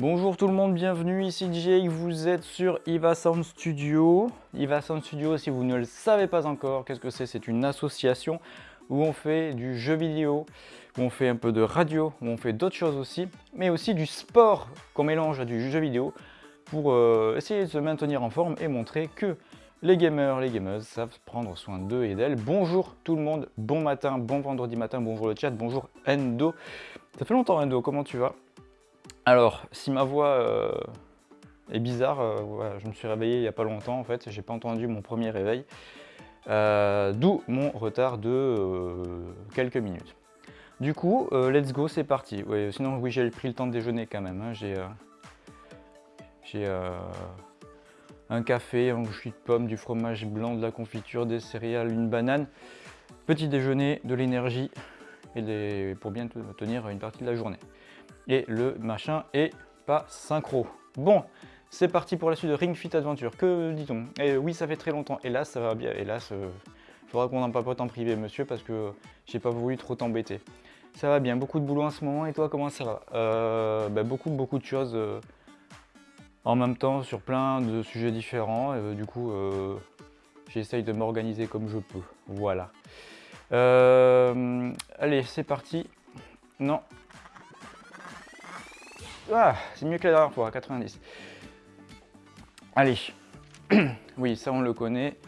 Bonjour tout le monde, bienvenue, ici DJ, vous êtes sur Iva Sound Studio. Iva Sound Studio, si vous ne le savez pas encore, qu'est-ce que c'est? C'est une association où on fait du jeu vidéo, où on fait un peu de radio, où on fait d'autres choses aussi, mais aussi du sport qu'on mélange à du jeu vidéo pour euh, essayer de se maintenir en forme et montrer que les gamers, les gameuses savent prendre soin d'eux et d'elles. Bonjour tout le monde, bon matin, bon vendredi matin, bonjour le chat, bonjour Endo. Ça fait longtemps Endo, comment tu vas? Alors, si ma voix euh, est bizarre, euh, je me suis réveillé il n'y a pas longtemps en fait, j'ai pas entendu mon premier réveil, euh, d'où mon retard de quelques minutes. Du coup, let's go, c'est parti. sinon, oui, j'ai pris le temps de déjeuner quand même. Hein. J'ai un café, un jus de pomme, du fromage blanc, de la confiture, des céréales, une banane. Petit déjeuner, de l'énergie et pour bien tenir une partie de la journée et le machin est pas synchro. Bon, c'est parti pour la suite de Ring Fit Adventure. Que dit-on? Et oui, ça fait très longtemps. Hélas, ça va bien. Hélas, il faudra qu'on en papote en privé, monsieur, parce que j'ai pas voulu trop t'embêter. Ça va bien, beaucoup de boulot en ce moment. Et toi, comment ça va? Euh, bah, Beaucoup, beaucoup de choses euh, en même temps sur plein de sujets différents. Euh, du coup, j'essaye de m'organiser comme je peux. Voilà. allez, c'est parti. Non, ah, c'est mieux que la dernière fois, 90. Allez, oui, ça on le connaît.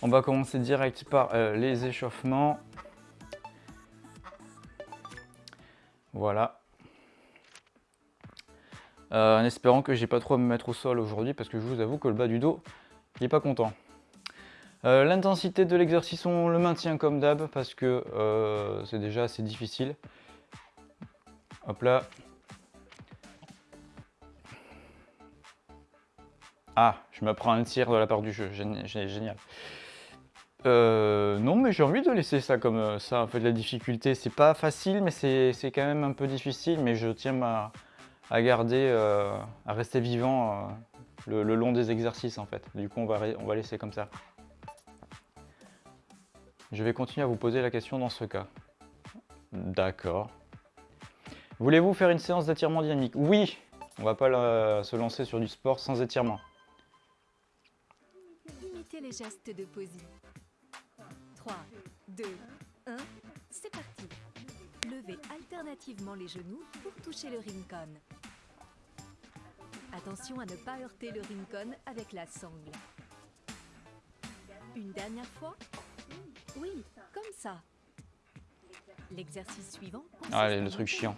On va commencer direct par euh, les échauffements. Voilà. Euh, en espérant que j'ai pas trop à me mettre au sol aujourd'hui parce que je vous avoue que le bas du dos, il est pas content. Euh, l'intensité de l'exercice, on le maintient comme d'hab parce que c'est déjà assez difficile. Hop là, Ah, je me prends un tir de la part du jeu, génial. Euh, non, mais j'ai envie de laisser ça comme euh, ça. En fait, la difficulté, c'est pas facile, mais c'est quand même un peu difficile. Mais je tiens à, garder, euh, à rester vivant le, long des exercices, en fait. Du coup, on va, on va laisser comme ça. Je vais continuer à vous poser la question dans ce cas. D'accord. Voulez-vous faire une séance d'étirement dynamique? Oui On va pas se lancer sur du sport sans étirement les gestes de posie. 3, 2, 1, c'est parti. Levez alternativement les genoux pour toucher le rincon. Attention à ne pas heurter le rincon avec la sangle. Une dernière fois Oui, comme ça. L'exercice suivant Ah, le truc chiant.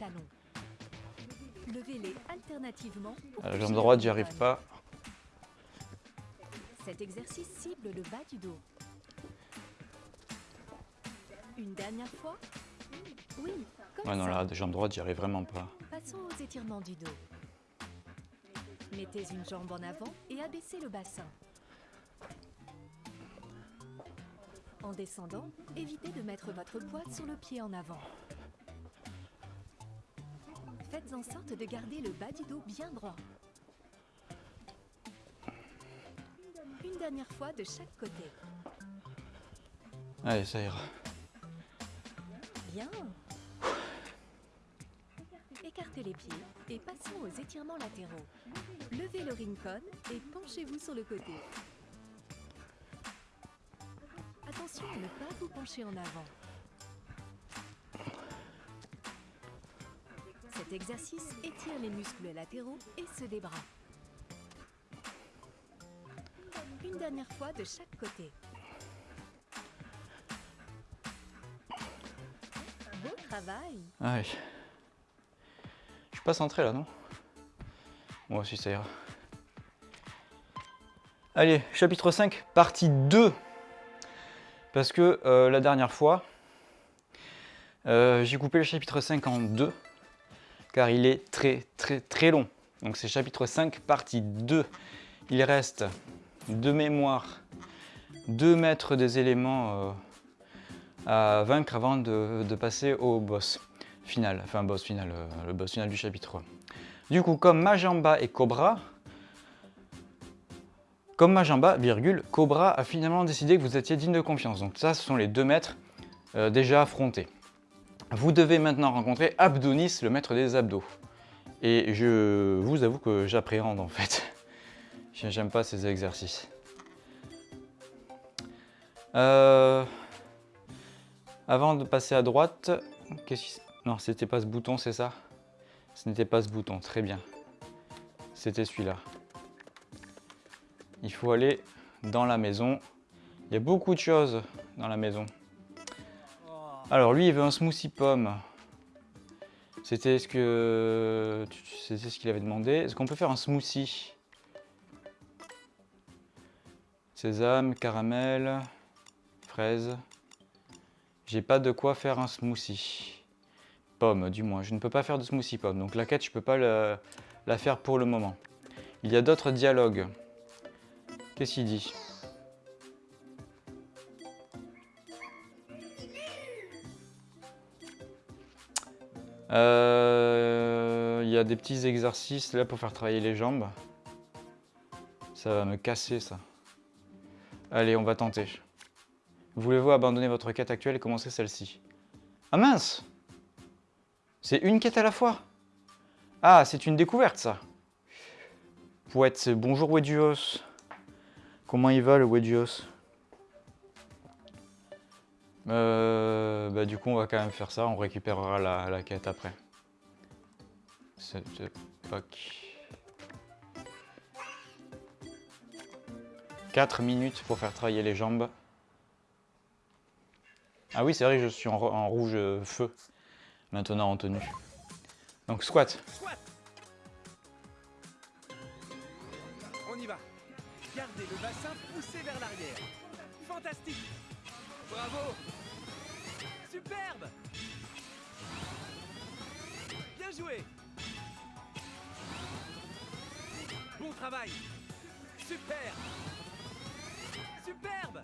Levez-les alternativement. la jambe droite, j'y arrive pas. Cet exercice cible le bas du dos. Une dernière fois Oui, comme Ouais, non, là, jambe droite, j'y arrive vraiment pas. Passons aux étirements du dos. Mettez une jambe en avant et abaissez le bassin. En descendant, évitez de mettre votre poids sur le pied en avant. Faites en sorte de garder le bas du dos bien droit. Une dernière fois de chaque côté. Allez, ça ira. Bien. Écartez les pieds et passons aux étirements latéraux. Levez le rincon et penchez-vous sur le côté. Attention à ne pas vous pencher en avant. Cet exercice étire les muscles latéraux et ceux des bras. Fois de chaque côté. Ah Je suis pas centré là, non Moi aussi, ça ira. Allez, chapitre 5, partie 2. Parce que euh, la dernière fois, euh, j'ai coupé le chapitre 5 en deux, car il est très très très long. Donc c'est chapitre 5, partie 2. Il reste de mémoire, deux mètres des éléments euh, à vaincre avant de, passer au boss final, enfin boss final, euh, le boss final du chapitre. Du coup, comme Majamba et Cobra, comme Majamba, virgule, Cobra a finalement décidé que vous étiez digne de confiance. Donc ça, ce sont les deux maîtres euh, déjà affrontés. Vous devez maintenant rencontrer Abdonis, le maître des abdos. Et je vous avoue que j'appréhende en fait. J'aime pas ces exercices. Euh, avant de passer à droite, qu'est-ce. Non, c'était pas ce bouton, c'est ça? Ce n'était pas ce bouton, très bien. C'était celui-là. Il faut aller dans la maison. Il y a beaucoup de choses dans la maison. Alors lui, il veut un smoothie pomme. C'était ce que c'était ce qu'il avait demandé. Est-ce qu'on peut faire un smoothie? Sésame, caramel, fraise. J'ai pas de quoi faire un smoothie. Pomme, du moins. Je ne peux pas faire de smoothie pomme. Donc la quête, je peux pas la faire pour le moment. Il y a d'autres dialogues. Qu'est-ce qu'il dit? Euh, il y a des petits exercices là pour faire travailler les jambes. Ça va me casser ça. Allez, on va tenter. Voulez-vous abandonner votre quête actuelle et commencer celle-ci? Ah mince C'est une quête à la fois Ah, c'est une découverte ça Poète, bonjour Wedios. Comment il va le Wedios euh, bah, du coup, on va quand même faire ça. On récupérera la, quête après. 4 minutes pour faire travailler les jambes. Ah oui, c'est vrai je suis en, rouge euh, feu maintenant en tenue. Donc squat. squat. On y va. Gardez le bassin poussé vers l'arrière. Fantastique. Bravo Superbe Bien joué Bon travail Super Superbe.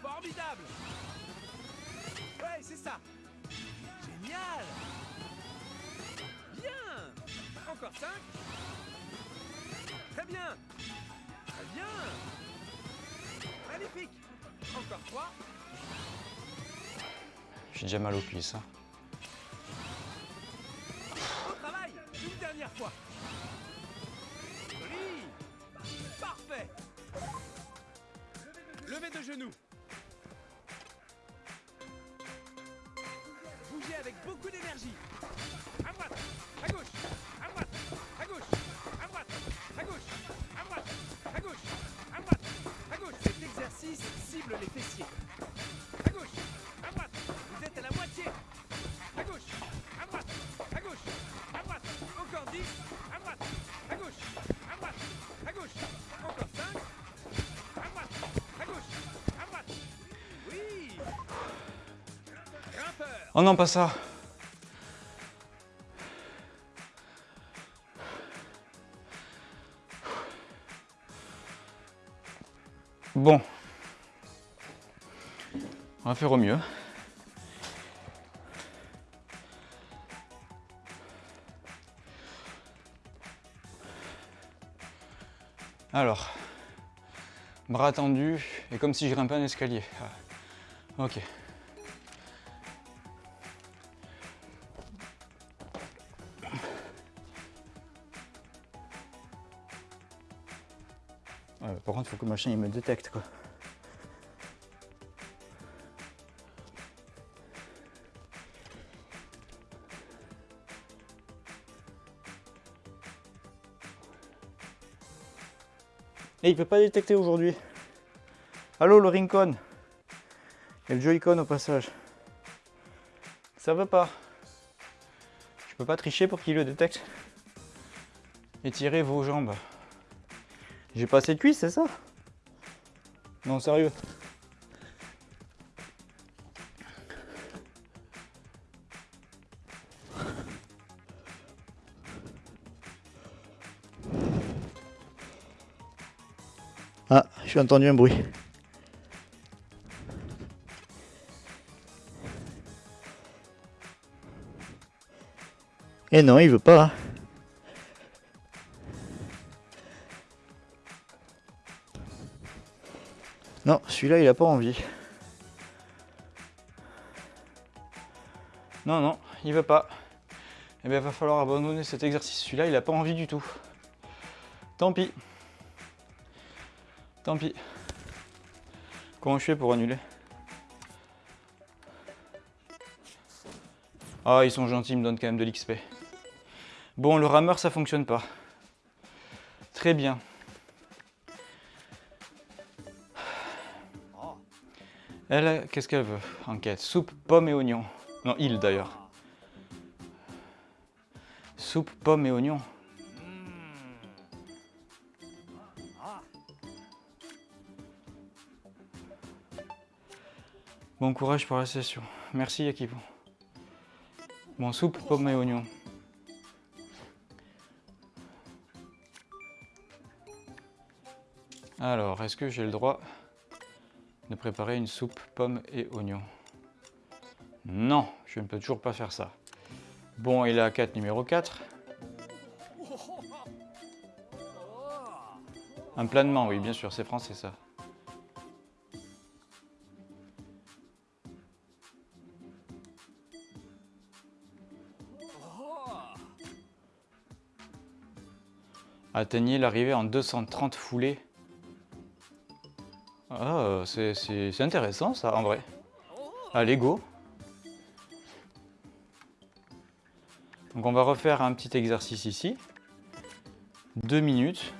Formidable. Ouais, c'est ça. Génial. Bien. Encore 5 Très bien. Très bien. Magnifique. Encore 3 j'ai déjà mal aux cuisses. Hein. Au travail. Une dernière fois De genoux. Bougez avec beaucoup d'énergie. À droite À gauche À droite À gauche À droite À gauche À droite À gauche À droite À gauche. Cet exercice cible les fessiers Oh non, pas ça. Bon. On va faire au mieux. Alors, bras tendus et comme si je grimpais un escalier. Ah, ok. Faut que machin il me détecte quoi. Et il peut pas détecter aujourd'hui. Allô le Rincon Et le Joy-Con au passage. Ça veut pas. Je peux pas tricher pour qu'il le détecte. Étirez vos jambes. J'ai pas assez de cuisses, c'est ça? Non, sérieux. Ah, j'ai entendu un bruit. Et eh non, il veut pas. Celui-là, il a pas envie. Non, non, il veut pas. Eh bien, va falloir abandonner cet exercice. Celui-là, il n'a pas envie du tout. Tant pis. Tant pis. Comment je fais pour annuler? Ah, ils sont gentils, ils me donnent quand même de l'XP. Bon, le rameur, ça fonctionne pas. Très bien. Elle, qu'est-ce qu'elle veut Enquête? Soupe, pommes et oignons. Non, il d'ailleurs. Soupe, pommes et oignons. Bon courage pour la session. Merci Yakipo. Bon, soupe, pommes et oignons. Alors, est-ce que j'ai le droit? De préparer une soupe pommes et oignons Non, je ne peux toujours pas faire ça. Bon, est à 4 numéro 4. Un planement, oui, bien sûr, c'est français ça. Atteignez l'arrivée en 230 foulées. Ah, c'est intéressant ça en vrai. Allez, go Donc on va refaire un petit exercice ici. Deux minutes.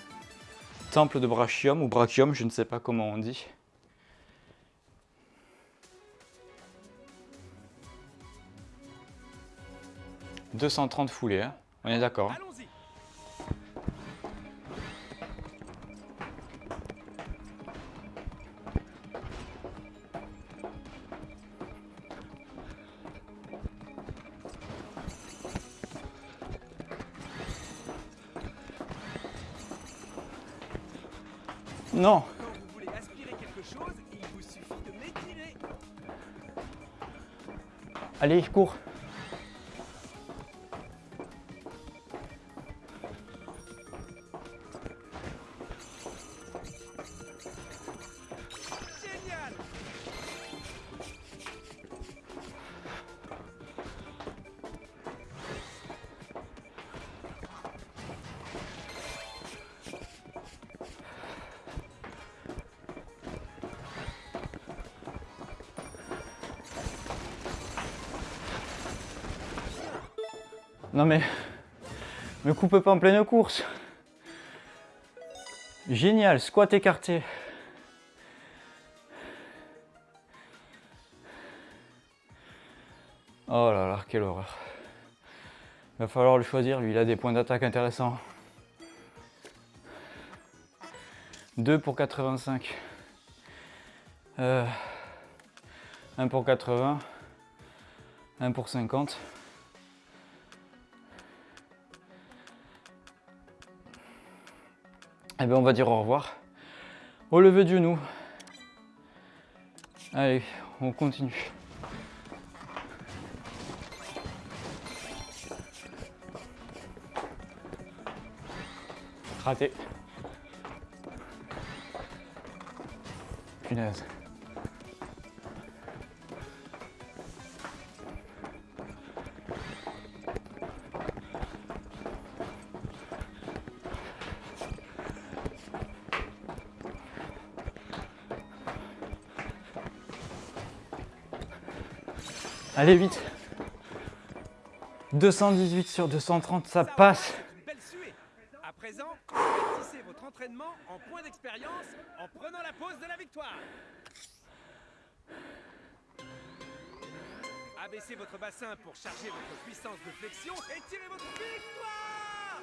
Temple de brachium ou brachium, je ne sais pas comment on dit. « 230 foulées, hein. on est d'accord. hein. Allez, cours Mais, me coupe pas en pleine course. Génial, squat écarté. Oh là là, quelle horreur. Il va falloir le choisir, lui il a des points d'attaque intéressants. 2 pour 85. Euh, 1 pour 80. 1 pour 50. Eh bien, on va dire au revoir. Au lever du genou. Allez, on continue. Raté. Punaise. Allez, vite. 218 sur 230, ça passe. Une belle suée. À présent, convertissez votre entraînement en point d'expérience en prenant la pause de la victoire. Abaissez votre bassin pour charger votre puissance de flexion et tirez votre victoire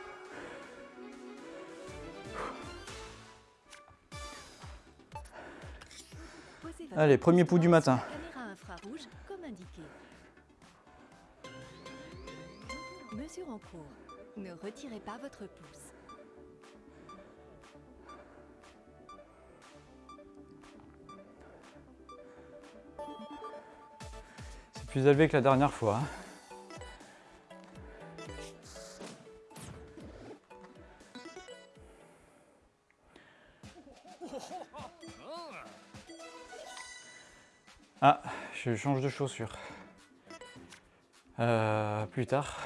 Allez, premier pouls du matin. Pas votre pouce. C'est plus élevé que la dernière fois. hein. Ah, je change de chaussures. Euh, plus tard.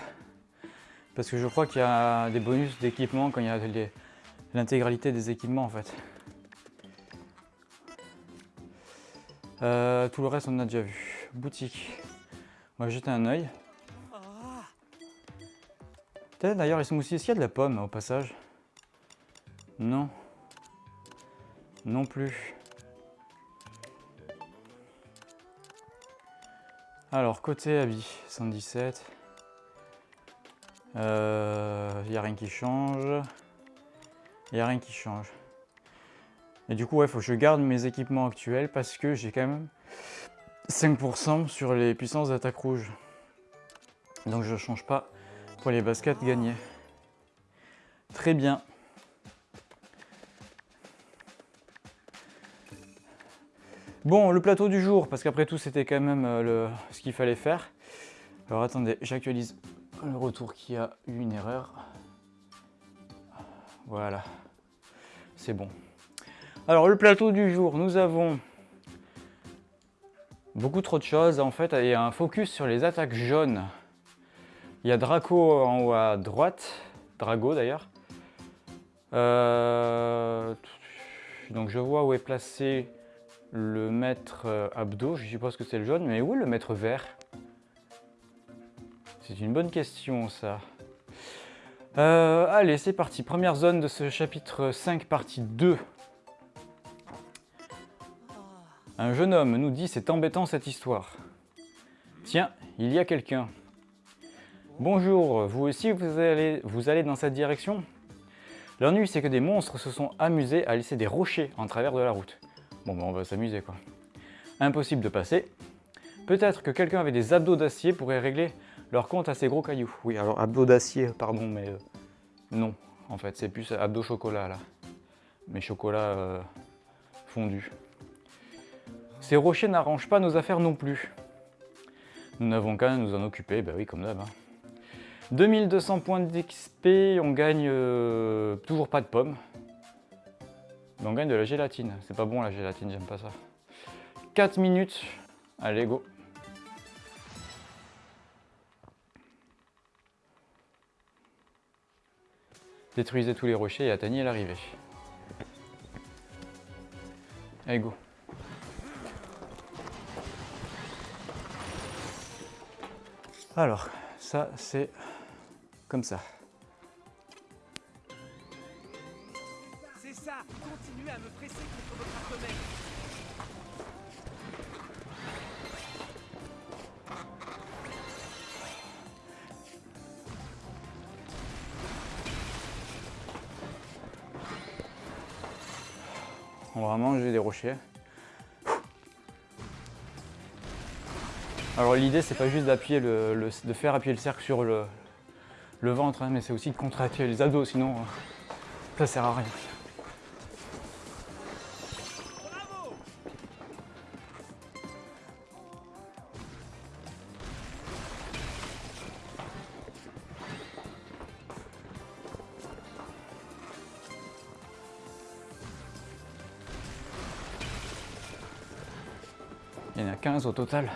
Parce que je crois qu'il y a des bonus d'équipement quand il y a l'intégralité des équipements en fait. Euh, tout le reste on a déjà vu. Boutique. On va jeter un œil. Peut-être d'ailleurs les smoothies, est-ce qu'il y a de la pomme au passage? Non. Non plus. Alors, côté habit, 117. Il n'y a rien qui change. Il n'y a rien qui change. Et du coup, il faut que je garde mes équipements actuels parce que j'ai quand même 5% sur les puissances d'attaque rouge. Donc je ne change pas pour les baskets gagnées. Très bien. Bon, le plateau du jour, parce qu'après tout, c'était quand même euh, ce qu'il fallait faire. Alors attendez, j'actualise le retour qui a eu une erreur. Voilà, c'est bon. Alors le plateau du jour, nous avons beaucoup trop de choses. En fait, il y a un focus sur les attaques jaunes. Il y a Draco en haut à droite, Drago d'ailleurs. Euh, donc je vois où est placé le maître euh, abdo, je suppose que c'est le jaune, mais où est le maître vert? C'est une bonne question ça. Euh, allez, c'est parti, première zone de ce chapitre 5, partie 2. Un jeune homme nous dit c'est embêtant cette histoire. Tiens, il y a quelqu'un. Bonjour, vous aussi vous allez, vous allez dans cette direction? L'ennui c'est que des monstres se sont amusés à laisser des rochers en travers de la route. Bon ben on va s'amuser quoi. Impossible de passer. Peut-être que quelqu'un avec des abdos d'acier pourrait régler leur compte à ces gros cailloux. Oui alors abdos d'acier, pardon, mais euh, non. En fait c'est plus abdos chocolat là. Mais chocolat euh, fondu. Ces rochers n'arrangent pas nos affaires non plus. Nous n'avons qu'à nous en occuper, bah oui comme d'hab. hein. 2200 points d'XP, on gagne euh, toujours pas de pommes. Mais on gagne de la gélatine. C'est pas bon la gélatine, j'aime pas ça. 4 minutes. Allez, go. Détruisez tous les rochers et atteignez l'arrivée. Allez, go. Alors, ça c'est comme ça. On va manger des rochers. Alors l'idée c'est pas juste de faire appuyer le cercle sur le, le ventre, hein, mais c'est aussi de contracter les abdos, sinon euh, ça sert à rien. Il y en a 15 au total.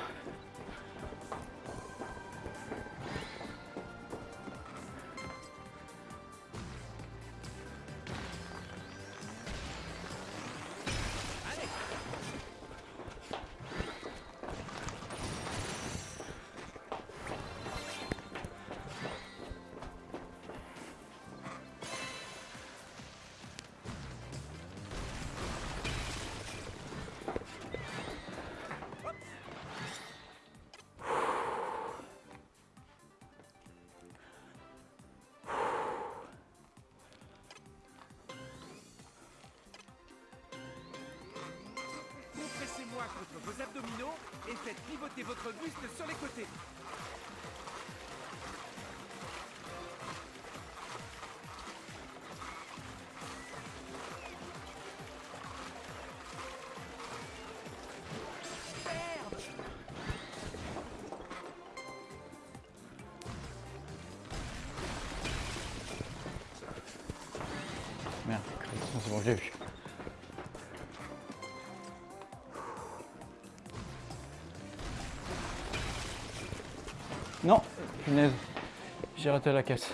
J'ai raté la caisse.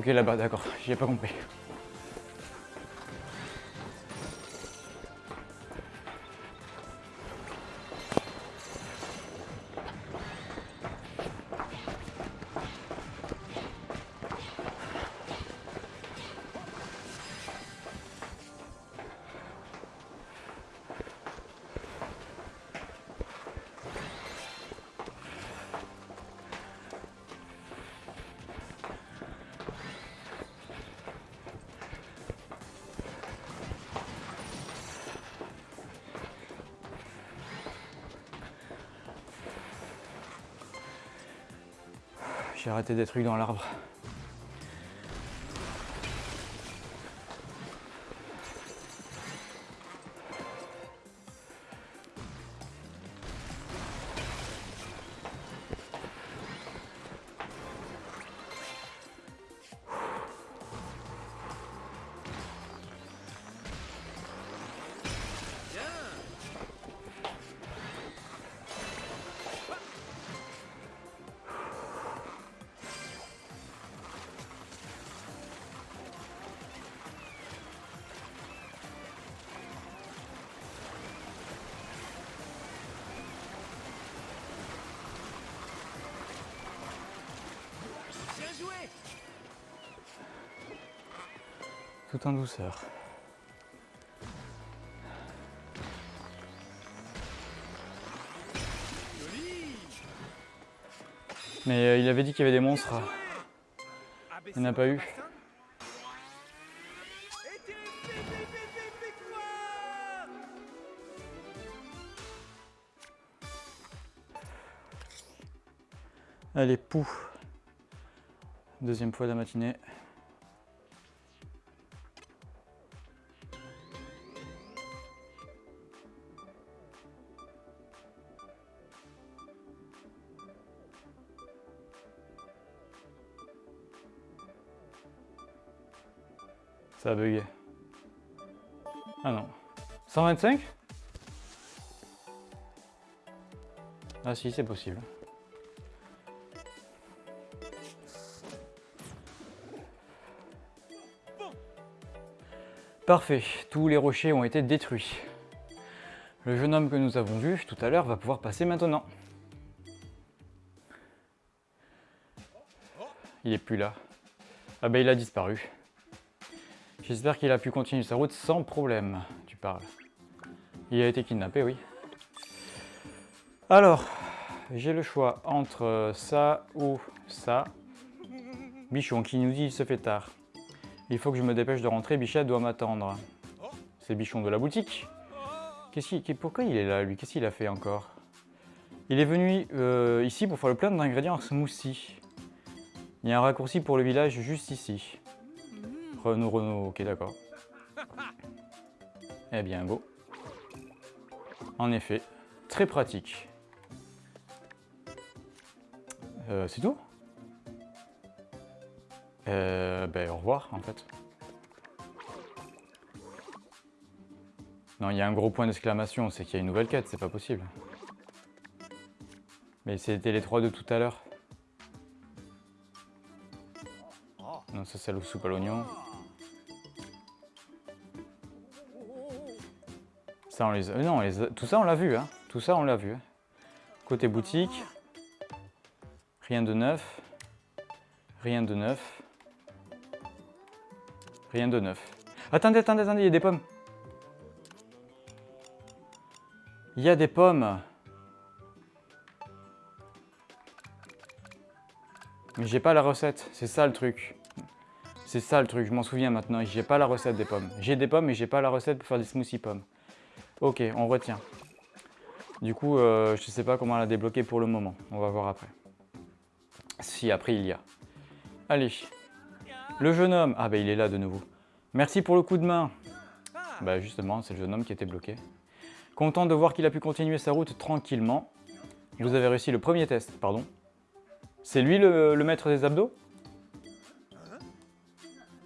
Ok, là-bas, d'accord, j'y ai pas compris. J'ai arrêté des trucs dans l'arbre. En douceur. Mais euh, il avait dit qu'il y avait des monstres. Il n'y en a pas eu. Allez, pou. Deuxième fois de la matinée. 125 Ah si, c'est possible. Parfait, tous les rochers ont été détruits. Le jeune homme que nous avons vu tout à l'heure va pouvoir passer maintenant. Il est plus là. Ah ben il a disparu. J'espère qu'il a pu continuer sa route sans problème, tu parles. Il a été kidnappé, oui. Alors, j'ai le choix entre ça ou ça. Bichon qui nous dit il se fait tard. Il faut que je me dépêche de rentrer, Bichette doit m'attendre. C'est Bichon de la boutique. Qu'est-ce pourquoi il est là, lui? Qu'est-ce qu'il a fait encore? Il est venu euh, ici pour faire le plein d'ingrédients en smoothie. Il y a un raccourci pour le village juste ici. Renault, Renault, ok d'accord. Eh bien beau. En effet, très pratique. Euh, C'est tout? Euh, ben, au revoir en fait. Non, il y a un gros point d'exclamation, c'est qu'il y a une nouvelle quête, c'est pas possible. Mais c'était les trois de tout à l'heure. Non, ça c'est le soupe à l'oignon. Non, tout ça on l'a vu, hein. Tout ça on l'a vu. hein. Côté boutique, rien de neuf. Rien de neuf. Rien de neuf. Attendez, attendez, attendez, il y a des pommes. Il y a des pommes. Mais j'ai pas la recette, c'est ça le truc. C'est ça le truc, je m'en souviens maintenant, j'ai pas la recette des pommes. J'ai des pommes mais j'ai pas la recette pour faire des smoothies pommes. Ok, on retient. Du coup, euh, je sais pas comment la débloquer pour le moment, on va voir après. Si après il y a. Allez, le jeune homme. Ah bah il est là de nouveau. Merci pour le coup de main. Bah justement, c'est le jeune homme qui était bloqué. Content de voir qu'il a pu continuer sa route tranquillement. Vous avez réussi le premier test, pardon. C'est lui le maître des abdos?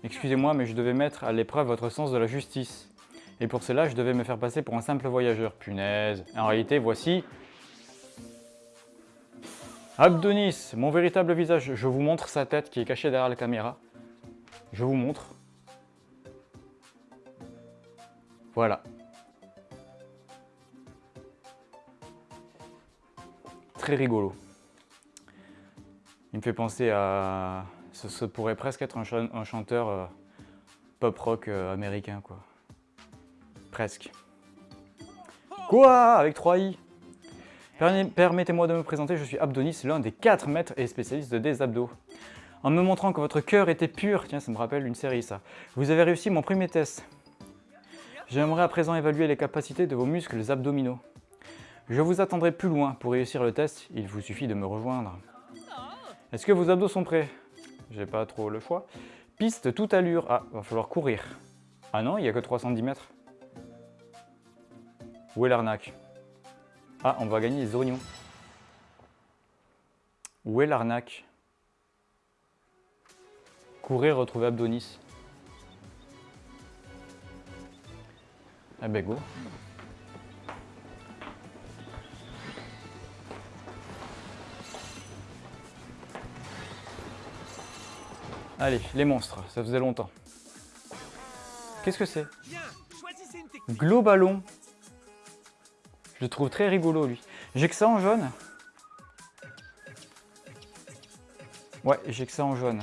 Excusez-moi, mais je devais mettre à l'épreuve votre sens de la justice. Et pour cela, je devais me faire passer pour un simple voyageur. Punaise. En réalité, voici... Abdonis, mon véritable visage. Je vous montre sa tête qui est cachée derrière la caméra. Je vous montre. Voilà. Très rigolo. Il me fait penser à... Ce, pourrait presque être un, chanteur euh, pop-rock euh, américain, quoi. Presque. Quoi? Avec 3 i? Permettez-moi de me présenter, je suis Abdonis, l'un des 4 maîtres et spécialistes des abdos. En me montrant que votre cœur était pur, tiens ça me rappelle une série ça, vous avez réussi mon premier test. J'aimerais à présent évaluer les capacités de vos muscles abdominaux. Je vous attendrai plus loin pour réussir le test, il vous suffit de me rejoindre. Est-ce que vos abdos sont prêts? J'ai pas trop le choix. Piste toute allure. Ah, va falloir courir. Ah non, il n'y a que 310 mètres. Où est l'arnaque? Ah, on va gagner les oignons. Où est l'arnaque? Courir, retrouver Abdonis. Ah ben go. Allez, les monstres, ça faisait longtemps. Qu'est-ce que c'est? Globallon. Je trouve très rigolo, lui. J'ai que ça en jaune? Ouais, j'ai que ça en jaune.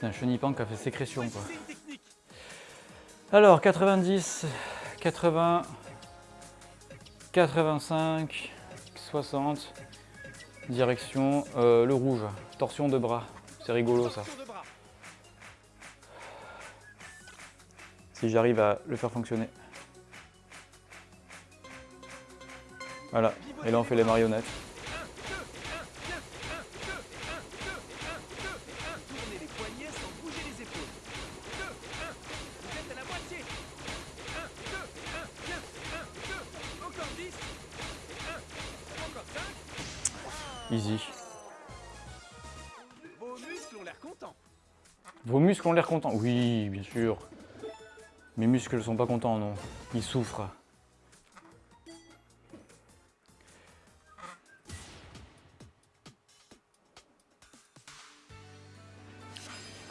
C'est un chenipan qui a fait sécrétion quoi. Alors 90, 80, 85, 60, direction euh, le rouge, torsion de bras. C'est rigolo ça. Si j'arrive à le faire fonctionner. Voilà, et là on fait les marionnettes. Oui, bien sûr. Mes muscles ne sont pas contents, non. Ils souffrent.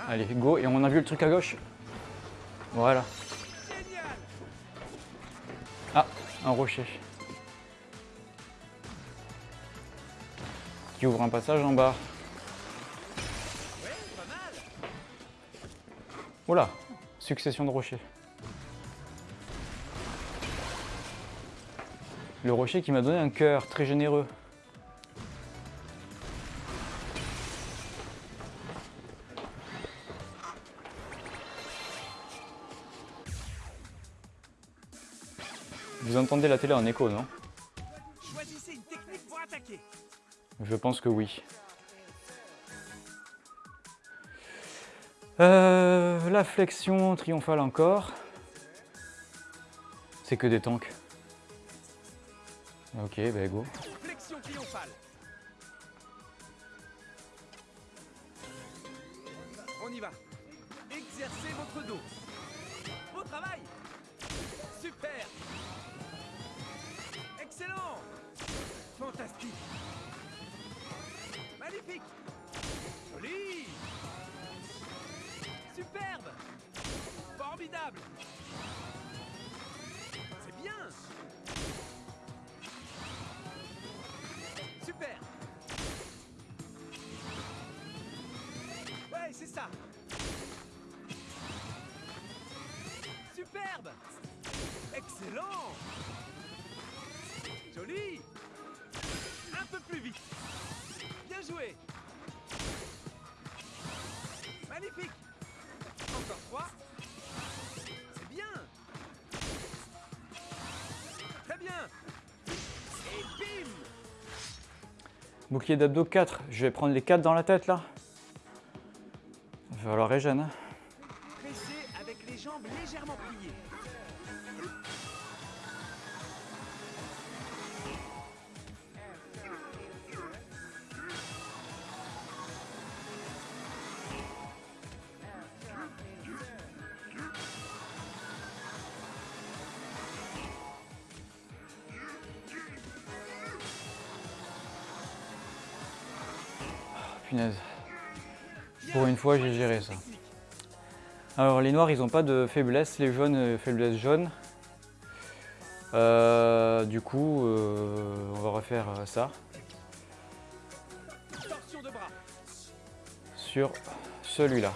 Allez, go. Et on a vu le truc à gauche Voilà. Ah, un rocher. Qui ouvre un passage en bas. Oula, succession de rochers. Le rocher qui m'a donné un cœur très généreux. Vous entendez la télé en écho, non? Choisissez une technique pour attaquer. Je pense que oui. La flexion triomphale encore. C'est que des tanks. Ok, bah go. D'abdos 4. Je vais prendre les 4 dans la tête là. Il va falloir régène. Fois, j'ai géré ça. Alors les noirs, ils n'ont pas de faiblesse, les jaunes, euh, faiblesse jaune. Euh, du coup, euh, on va refaire ça sur celui-là.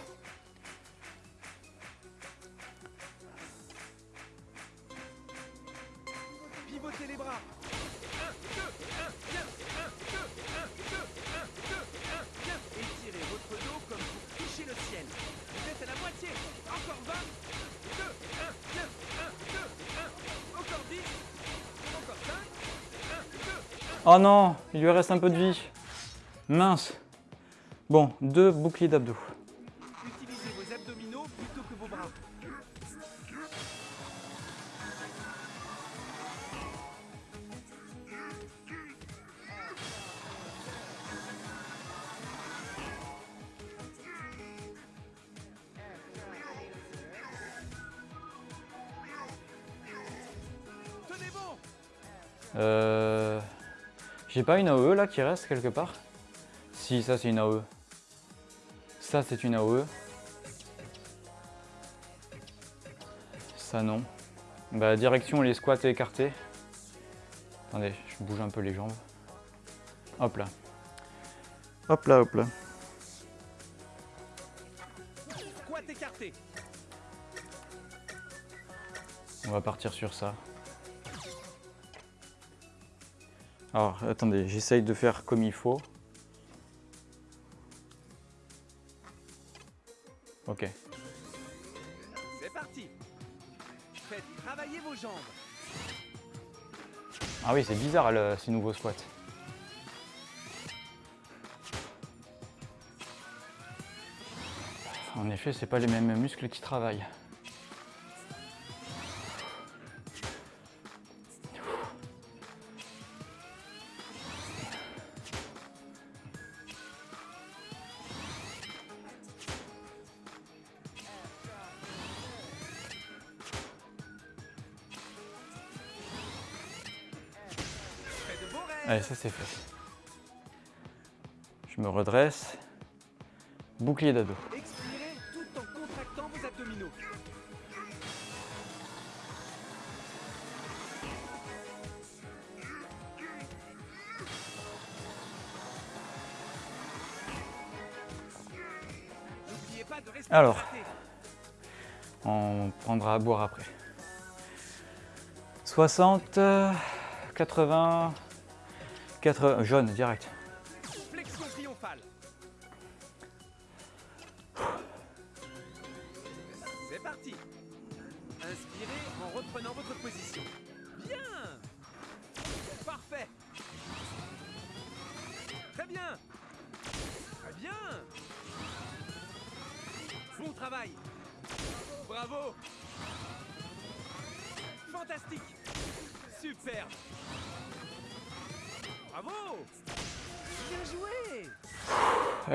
Il lui reste un peu de vie. Mince. Bon, deux boucliers d'abdos. J'ai pas une AOE là qui reste quelque part? Si, ça c'est une AOE. Ça c'est une AOE. Ça non. Bah direction les squats écartés. Attendez, je bouge un peu les jambes. Hop là. Hop là, hop là. Squat écarté. On va partir sur ça. Alors, attendez, j'essaye de faire comme il faut. Ok. C'est parti. Faites travailler vos jambes. Ah oui, c'est bizarre le- ces nouveaux squats. En effet, c'est pas les mêmes muscles qui travaillent. Ça c'est fait. Je me redresse. Bouclier d'ado. Expirez tout en contractant vos abdominaux. N'oubliez pas de rester Alors. On prendra à boire après. 60, euh, 80, 80, jaune direct.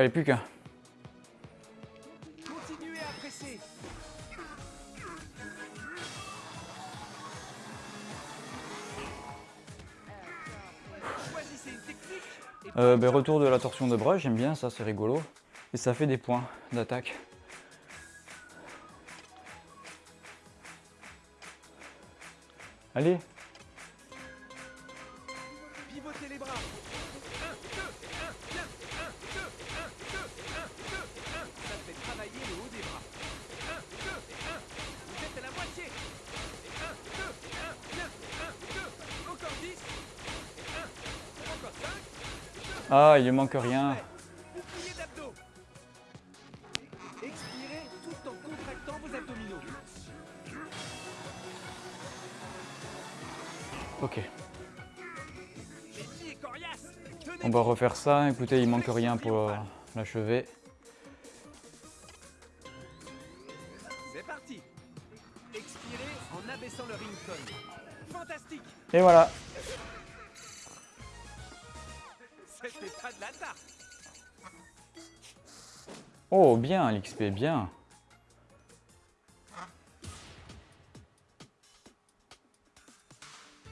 plus qu'un. Euh, ben, retour de la torsion de bras, j'aime bien ça, c'est rigolo. Et ça fait des points d'attaque. Allez il lui manque rien. Ok, on va refaire ça. Écoutez, il manque rien pour l'achever. C'est parti. Expirez en abaissant le ringtone. Fantastique. Et voilà, bien, l'XP, bien.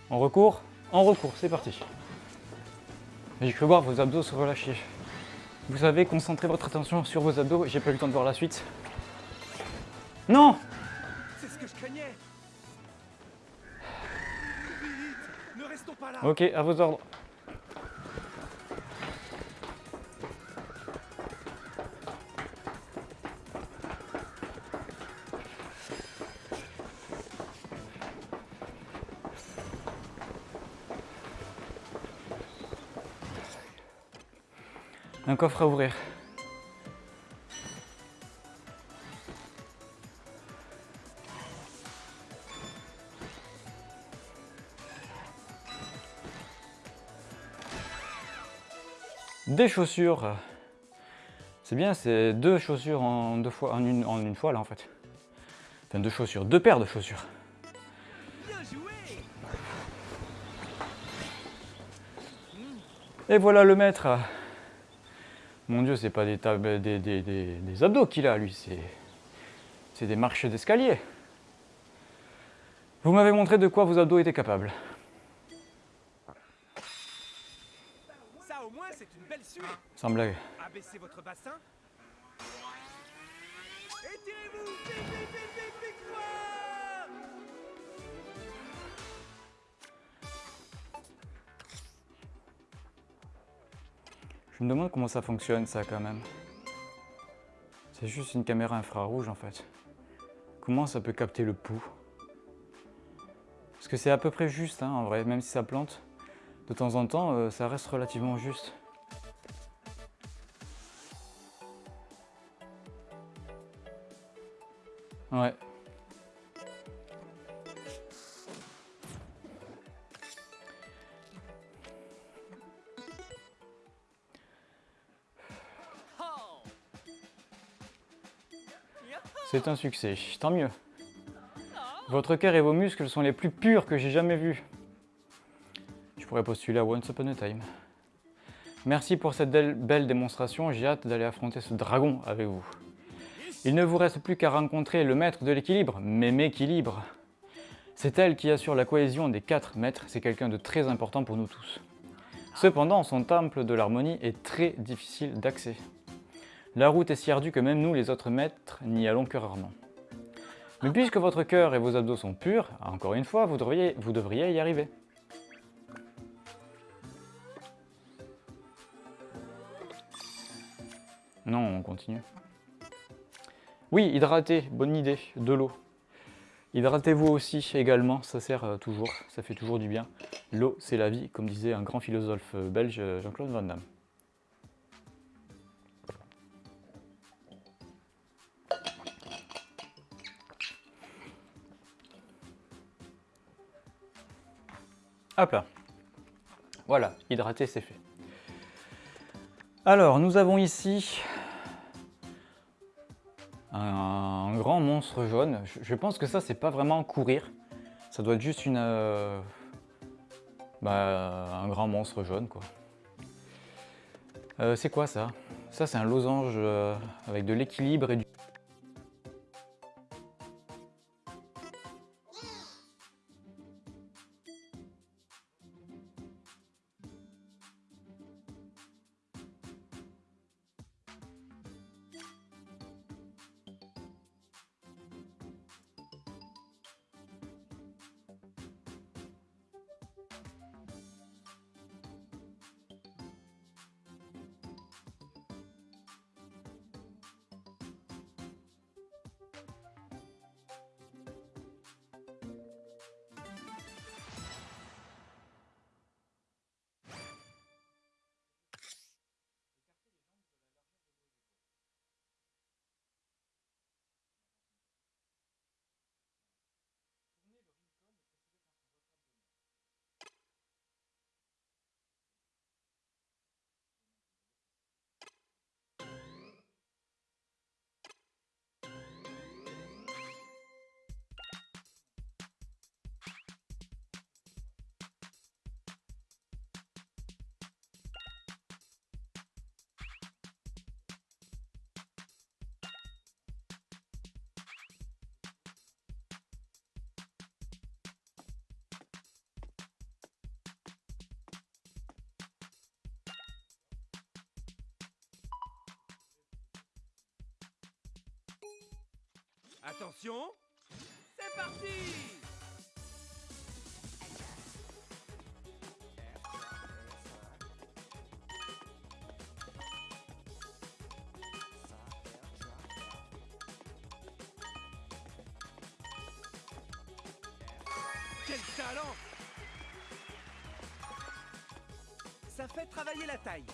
En recours En recours, c'est parti. J'ai cru voir vos abdos se relâcher. Vous savez, concentrez votre attention sur vos abdos. J'ai pas eu le temps de voir la suite. Non C'est ce que je craignais. Vite. Ne restons pas là. Ok, à vos ordres. Un coffre à ouvrir. Des chaussures. C'est bien, c'est deux chaussures en deux fois, en une, en une fois là en fait. Enfin deux chaussures, deux paires de chaussures. Et voilà le maître. Mon dieu, c'est pas des, des, des- abdos qu'il a lui, c'est c'est des marches d'escalier. Vous m'avez montré de quoi vos abdos étaient capables. Ça au moins c'est une belle suée. Sans blague. Abaissez votre bassin. Je me demande comment ça fonctionne ça quand même. C'est juste une caméra infrarouge en fait. Comment ça peut capter le pouls? Parce que c'est à peu près juste hein, en vrai, même si ça plante. De temps en temps, euh, ça reste relativement juste. Ouais. C'est un succès, tant mieux. Votre cœur et vos muscles sont les plus purs que j'ai jamais vus. Je pourrais postuler à Once Upon a Time. Merci pour cette belle, démonstration, j'ai hâte d'aller affronter ce dragon avec vous. Il ne vous reste plus qu'à rencontrer le maître de l'équilibre, Mémé Équilibre. C'est elle qui assure la cohésion des quatre maîtres, c'est quelqu'un de très important pour nous tous. Cependant, son temple de l'harmonie est très difficile d'accès. La route est si ardue que même nous, les autres maîtres, n'y allons que rarement. Mais puisque votre cœur et vos abdos sont purs, encore une fois, vous devriez, y arriver. Non, on continue. Oui, hydratez, bonne idée, de l'eau. Hydratez-vous aussi également, ça sert euh, toujours, ça fait toujours du bien. L'eau, c'est la vie, comme disait un grand philosophe euh, belge, euh, Jean-Claude Van Damme. Hop là. Voilà, hydrater, c'est fait. Alors, nous avons ici un grand monstre jaune. Je- Je pense que ça, c'est pas vraiment courir. Ça doit être juste une, euh, bah, un grand monstre jaune, quoi. Euh, c'est quoi ça? Ça, c'est un losange euh, avec de l'équilibre et du... Attention. C'est parti. Quel talent. Ça fait travailler la taille.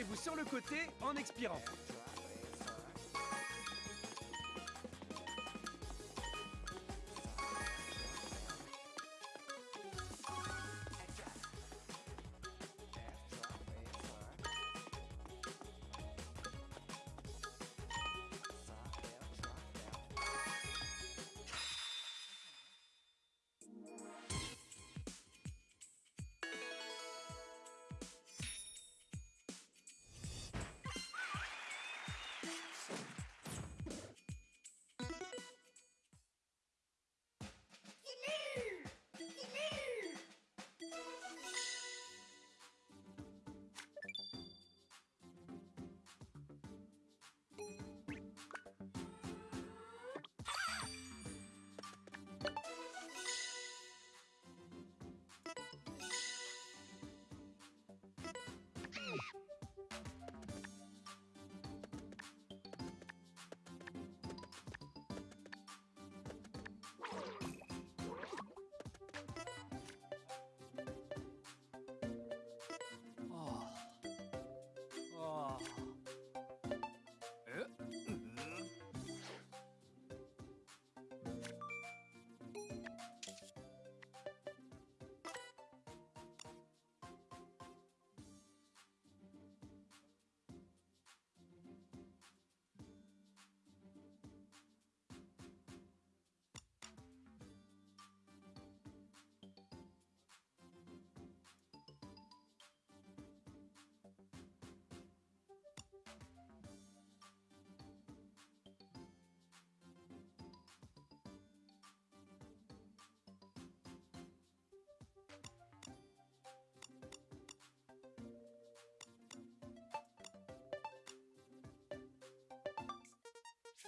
Penchez-vous sur le côté en expirant.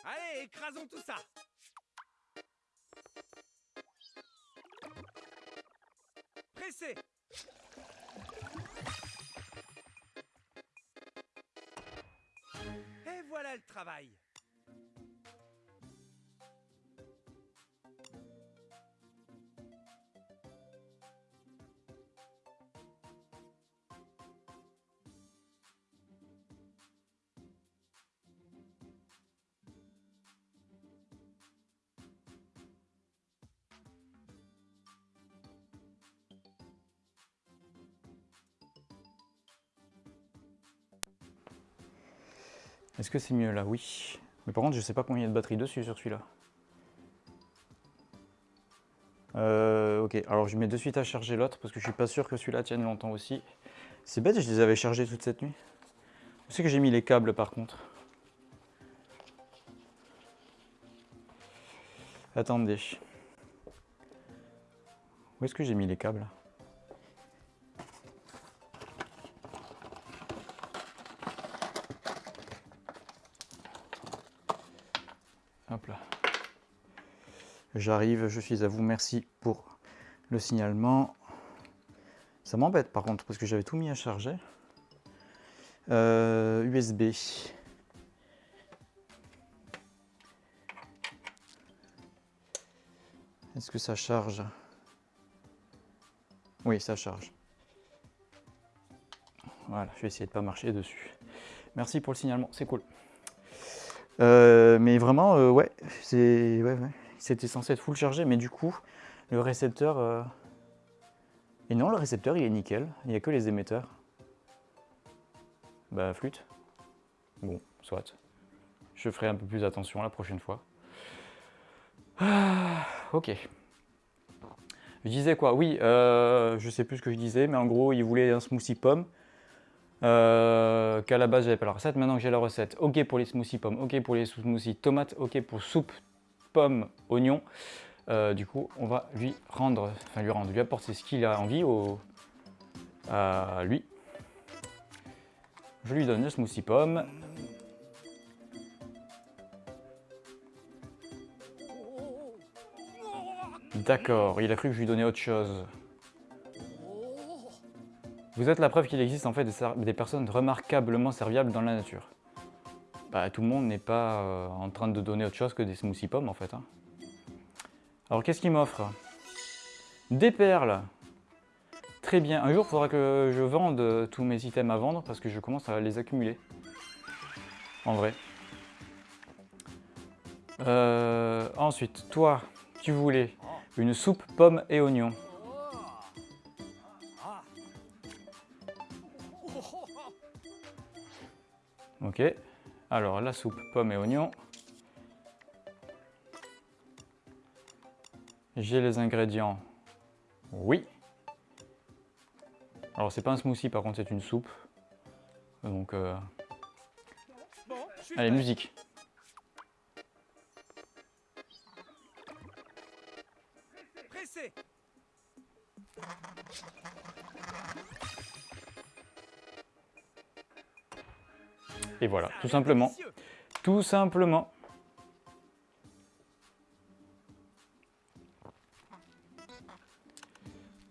Allez, écrasons tout ça Est-ce que c'est mieux là? Oui. Mais par contre, je sais pas combien il y a de batterie dessus sur celui-là. Euh, ok, alors je mets de suite à charger l'autre parce que je suis pas sûr que celui-là tienne longtemps aussi. C'est bête, je les avais chargés toute cette nuit. Je sais que j'ai mis les câbles par contre? Attendez. Où est-ce que j'ai mis les câbles? J'arrive, je suis à vous, merci pour le signalement. Ça m'embête par contre parce que j'avais tout mis à charger. Euh, USB. Est-ce que ça charge? Oui, ça charge. Voilà, je vais essayer de pas marcher dessus. Merci pour le signalement, c'est cool. Euh, mais vraiment, euh, ouais, c'est, ouais, ouais. C'était censé être full chargé, mais du coup, le récepteur... euh, Et non, le récepteur, il est nickel, il n'y a que les émetteurs. Bah, flûte. Bon, soit. Je ferai un peu plus attention la prochaine fois. Ah, ok. Je disais quoi? Oui, euh, je sais plus ce que je disais, mais en gros, il voulait un smoothie pomme. Euh, qu'à la base, j'avais pas la recette. Maintenant que j'ai la recette, ok pour les smoothies pommes, ok pour les smoothies tomates, ok pour soupe pommes, oignons. Euh, du coup, on va lui rendre, enfin lui rendre, lui apporter ce qu'il a envie au, à lui. Je lui donne le smoothie pomme. D'accord, il a cru que je lui donnais autre chose. Vous êtes la preuve qu'il existe en fait des, personnes remarquablement serviables dans la nature. Bah, tout le monde n'est pas euh, en train de donner autre chose que des smoothies pommes en fait. Hein. Alors qu'est-ce qu'il m'offre Des perles. Très bien. Un jour, il faudra que je vende tous mes items à vendre parce que je commence à les accumuler. En vrai. Euh, ensuite, toi, tu voulais une soupe pommes et oignons. Ok. Alors, la soupe, pommes et oignons. J'ai les ingrédients. Oui. Alors, c'est pas un smoothie, par contre, c'est une soupe. Donc, euh... allez, musique. Voilà, tout simplement. Tout simplement.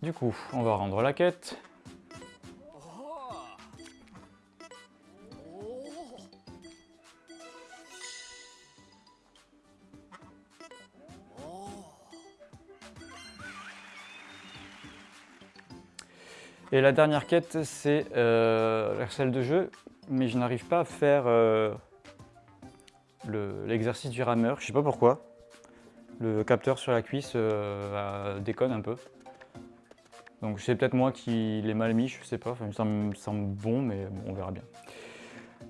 Du coup, on va rendre la quête. Et la dernière quête, c'est euh, celle de jeu mais je n'arrive pas à faire euh, l'exercice du rameur. Je sais pas pourquoi. Le capteur sur la cuisse euh, déconne un peu. Donc c'est peut-être moi qui l'ai mal mis, je sais pas. ça me semble bon, mais on verra bien.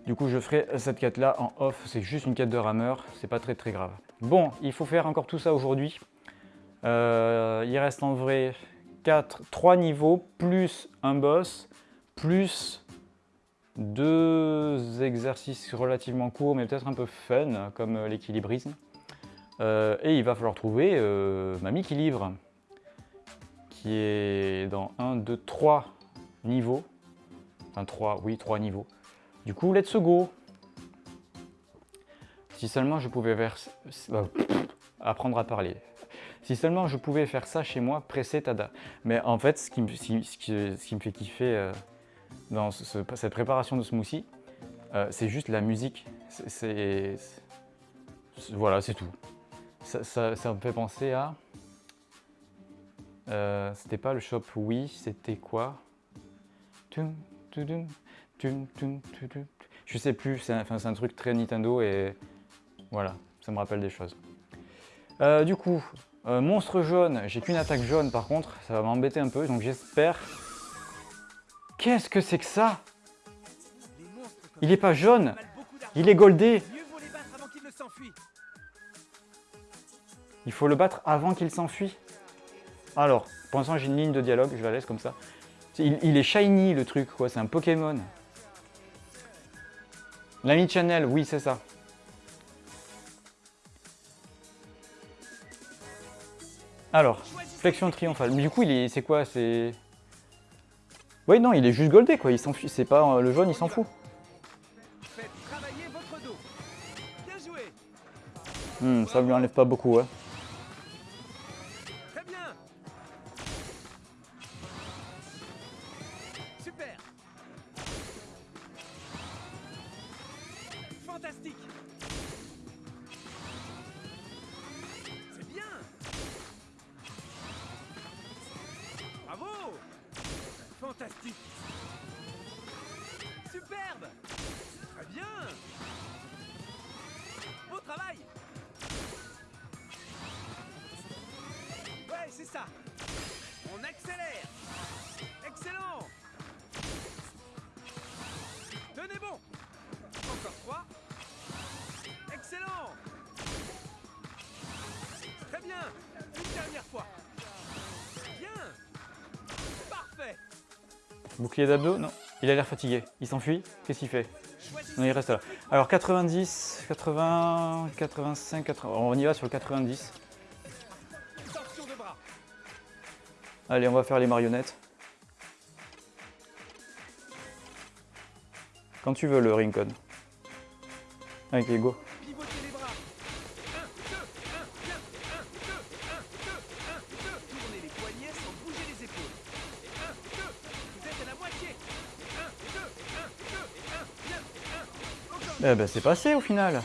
Du coup, je ferai cette quête-là en off. C'est juste une quête de rameur, c'est pas très très grave. Bon, il faut faire encore tout ça aujourd'hui. Euh, il reste en vrai 4, 3 niveaux, plus un boss, plus deux exercices relativement courts, mais peut-être un peu fun, comme euh, l'équilibrisme. Euh, et il va falloir trouver euh, Mamie Équilibre, qui est dans 1, 2, 3 niveaux. Enfin 3, oui, 3 niveaux. Du coup, let's go Si seulement je pouvais vers... apprendre à parler. Si seulement je pouvais faire ça chez moi, presser Tada. Mais en fait, ce qui me, ce qui, me fait kiffer dans cette préparation de smoothie, euh, c'est juste la musique. C'est voilà, c'est tout. Ça, me fait penser à... Euh, c'était pas le shop oui, c'était quoi? Je sais plus, c'est un, un, truc très Nintendo et voilà, ça me rappelle des choses. Euh, du coup, monstre jaune, j'ai qu'une attaque jaune par contre, ça va m'embêter un peu, donc j'espère Qu'est-ce que c'est que ça? Il est pas jaune, il est goldé? Il faut le battre avant qu'il s'enfuit? Alors, pour l'instant j'ai une ligne de dialogue, je la laisse comme ça. Il, est shiny le truc, quoi, c'est un Pokémon. L'ami Channel, oui c'est ça. Alors, flexion triomphale. Du coup, c'est quoi? C'est oui, non, il est juste goldé, quoi. Il s'enfuit. C'est pas euh, le jaune, il s'en fout. Hmm, ça lui enlève pas beaucoup, ouais. Très Bouclier d'abdos Non. Il a l'air fatigué. Il s'enfuit Qu'est-ce qu'il fait Non, il reste là. Alors 90, 80, 85, 80. On y va sur le 90. torsion de bras. Allez, on va faire les marionnettes. Quand tu veux le Rincon. Ok, go. Eh ben c'est passé au final.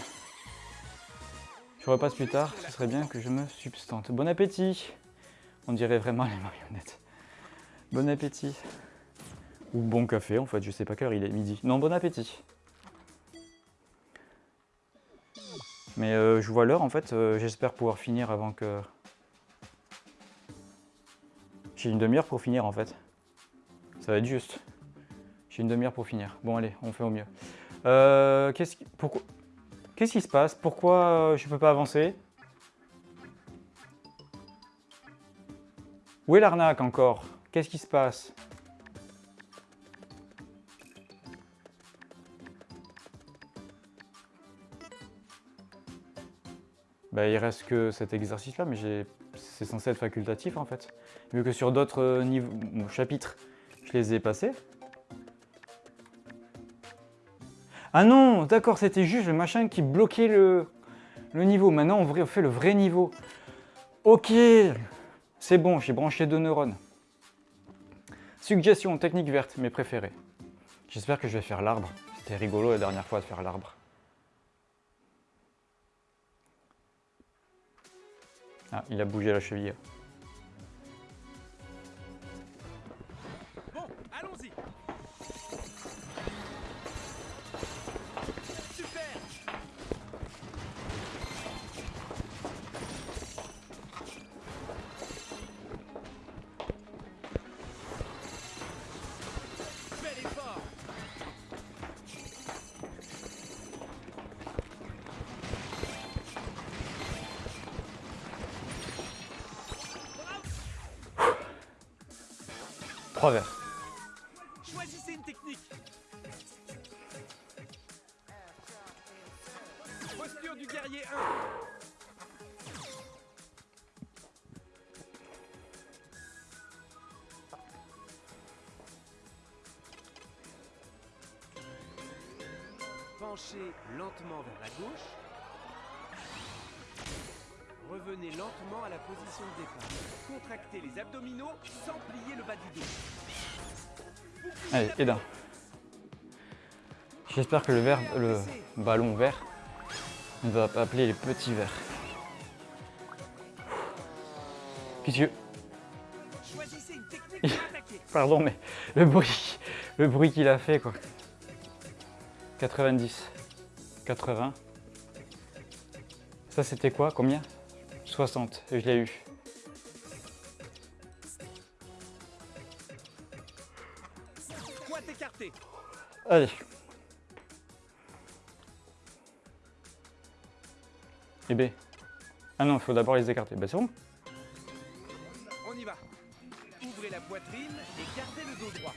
Je repasse plus tard, ce serait bien que je me substante. Bon appétit On dirait vraiment les marionnettes. Bon appétit. Ou bon café en fait, je sais pas quelle heure il est, midi. Non, bon appétit. Mais euh, je vois l'heure en fait, euh, j'espère pouvoir finir avant que... J'ai une demi-heure pour finir en fait. Ça va être juste. J'ai une demi-heure pour finir. Bon allez, on fait au mieux. Euh, Qu'est-ce qui, se passe? Pourquoi euh, je peux pas avancer? Où est l'arnaque encore? Qu'est-ce qui se passe? Bah, il reste que cet exercice-là, mais c'est censé être facultatif en fait. Vu que sur d'autres euh, niveaux, chapitres, je les ai passés. Ah non, d'accord, c'était juste le machin qui bloquait le, niveau. Maintenant, on fait le vrai niveau. Ok, c'est bon, j'ai branché deux neurones. Suggestion, technique verte, mes préférés. J'espère que je vais faire l'arbre. C'était rigolo la dernière fois de faire l'arbre. Ah, il a bougé la cheville. Lentement vers la gauche. Revenez lentement à la position de départ. Contractez les abdominaux sans plier le bas du dos. Allez, Edin. J'espère que le verre, le ballon vert ne va pas appeler les petits pour attaquer. Pardon, mais le bruit, le bruit qu'il a fait, quoi. 90, 80. Ça, c'était quoi? Combien? 60, et je l'ai eu. Allez. Et B. Ah non, il faut d'abord les écarter. Bah c'est bon. On y va. Ouvrez la poitrine et gardez le dos droit.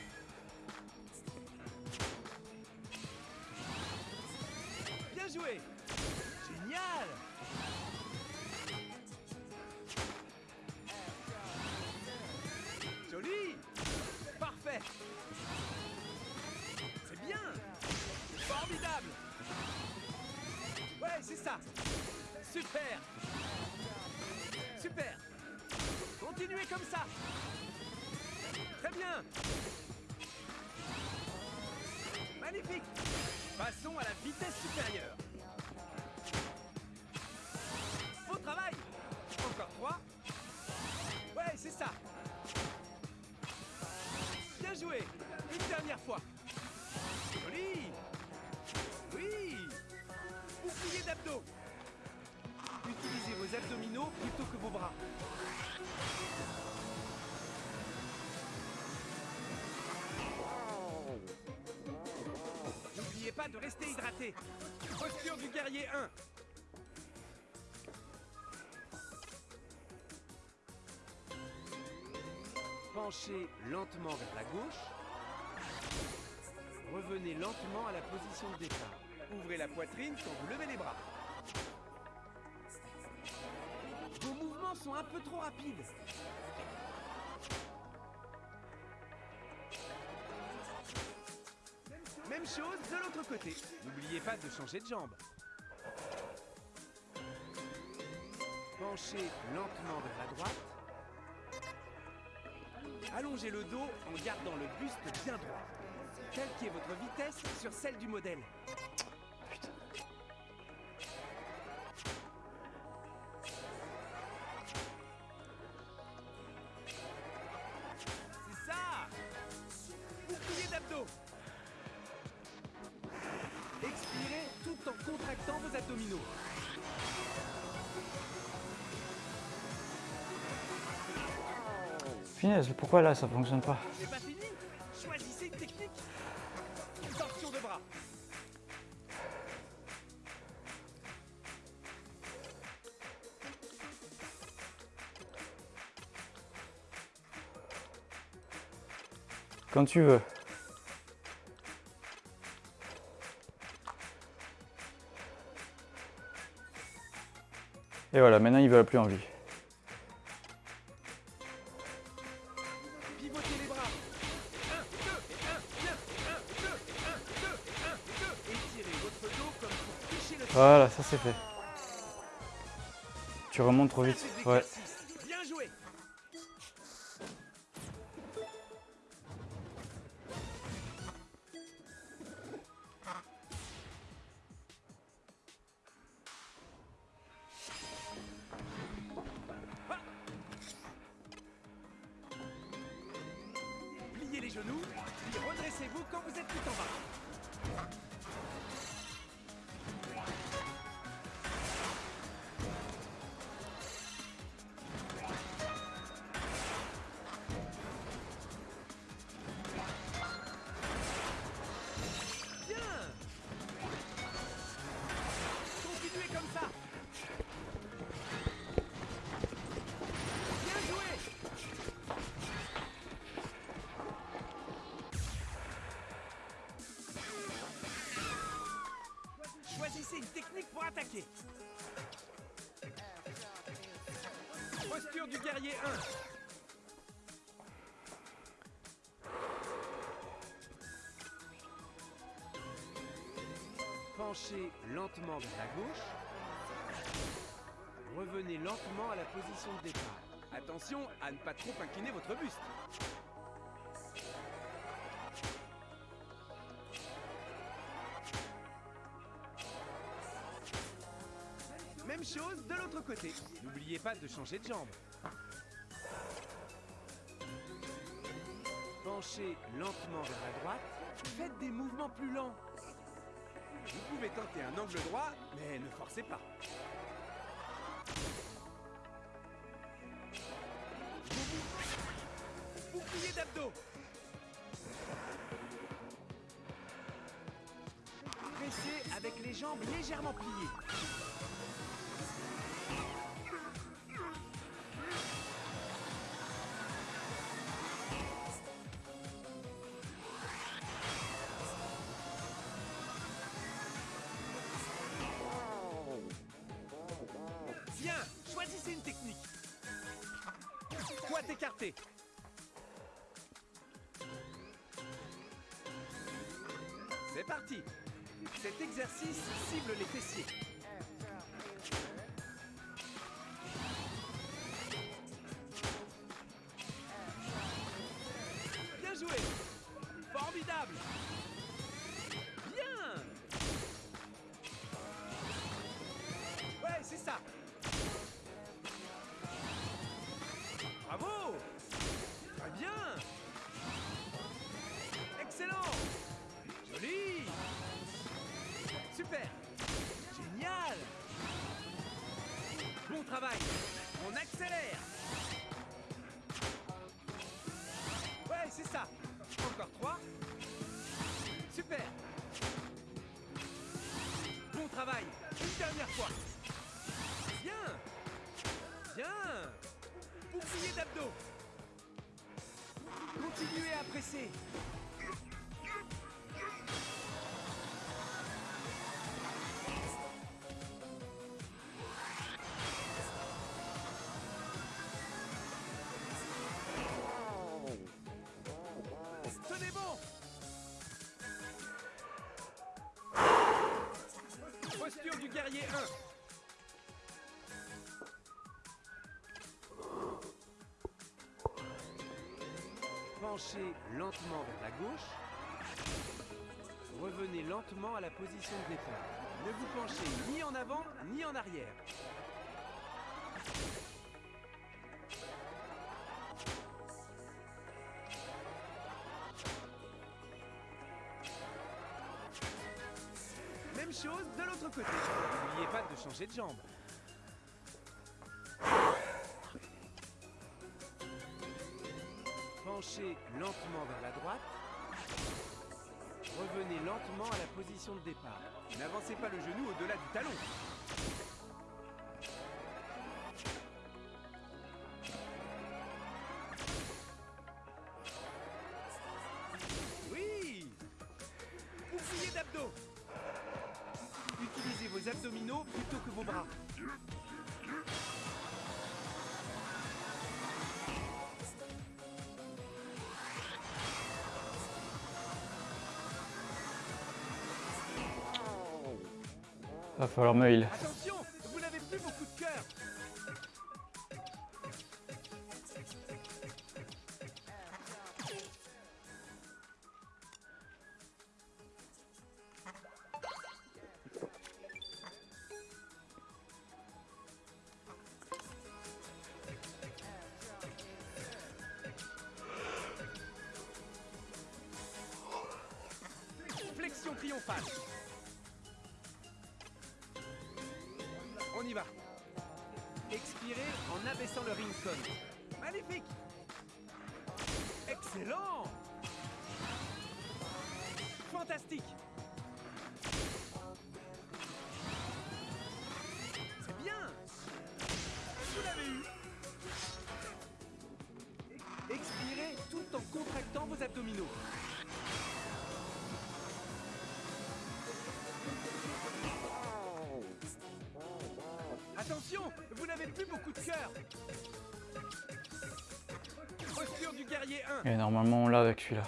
Penchez lentement vers la gauche. Revenez lentement à la position de départ. Ouvrez la poitrine quand vous levez les bras. Vos mouvements sont un peu trop rapides. Même chose de l'autre côté. N'oubliez pas de changer de jambe. Penchez lentement vers la droite. Allongez le dos en gardant le buste bien droit. Calquez votre vitesse sur celle du modèle. Pourquoi là ça fonctionne pas C'est pas fini Choisissez une technique Torsion de bras Quand tu veux. Et voilà, maintenant il va plus envie. C'est fait. Tu remontes trop vite. Ouais. Attaquer. Posture du guerrier 1. Penchez lentement vers la gauche. Revenez lentement à la position de départ. Attention à ne pas trop incliner votre buste. De l'autre côté. N'oubliez pas de changer de jambe. Penchez lentement vers la droite. Faites des mouvements plus lents. Vous pouvez tenter un angle droit, mais ne forcez pas. Bouclier d'abdos. Pressez avec les jambes légèrement pliées. Formidable. Continuez Penchez lentement vers la gauche. Revenez lentement à la position de départ. Ne vous penchez ni en avant ni en arrière. Même chose de l'autre côté. N'oubliez pas de changer de jambe. Penchez lentement vers la droite. Revenez lentement à la position de départ. N'avancez pas le genou au-delà du talon. Oui Bouclier d'abdos Utilisez vos abdominaux plutôt que vos bras. Va falloir me normalement, on l'a avec celui-là.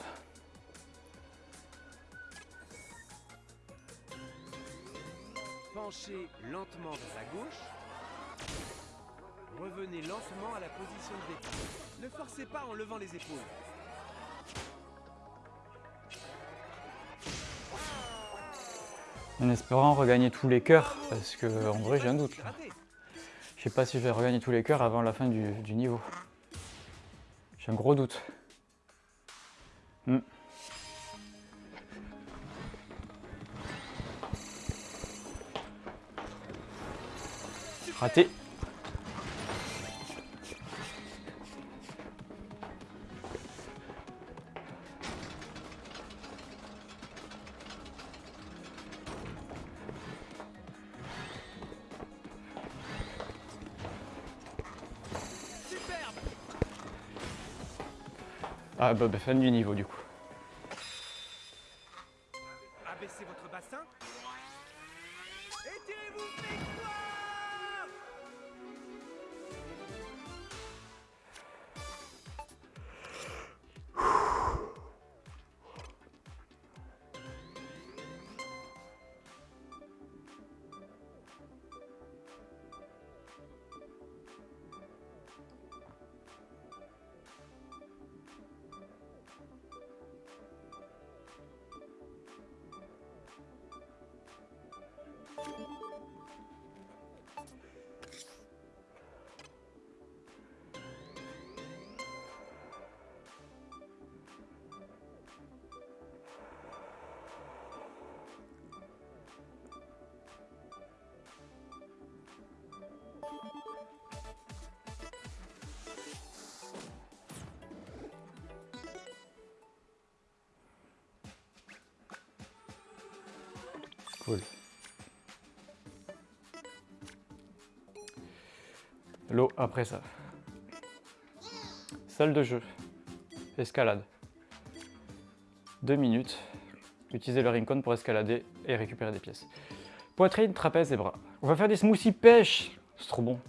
Penchez lentement vers la gauche. Revenez lentement à la position de départ. Ne forcez pas en levant les épaules. En espérant regagner tous les cœurs, parce que en vrai, j'ai un doute. Là. Je sais pas si je vais regagner tous les cœurs avant la fin du, du niveau. J'ai un gros doute. Fin du niveau du coup. L'eau après ça. Salle de jeu. Escalade. Deux minutes. Utilisez le rincon pour escalader et récupérer des pièces. Poitrine, trapèze et bras. On va faire des smoothies pêche. C'est trop bon.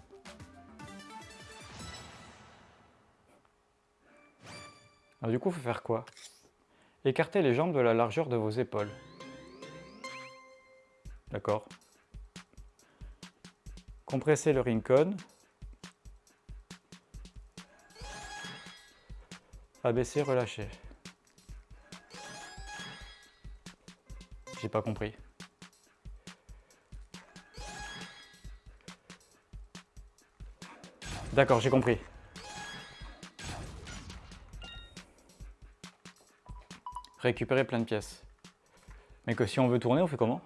Alors du coup, faut faire quoi? Écartez les jambes de la largeur de vos épaules. D'accord. Compressez le rincon. Abaisser, relâcher. J'ai pas compris. D'accord, j'ai compris. Récupérer plein de pièces. Mais que si on veut tourner, on fait comment?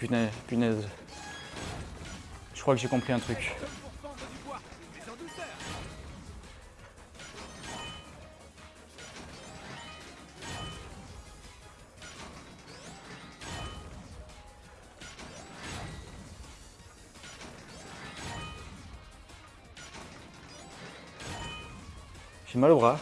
Punaise, punaise. Je crois que j'ai compris un truc. J'ai mal au bras.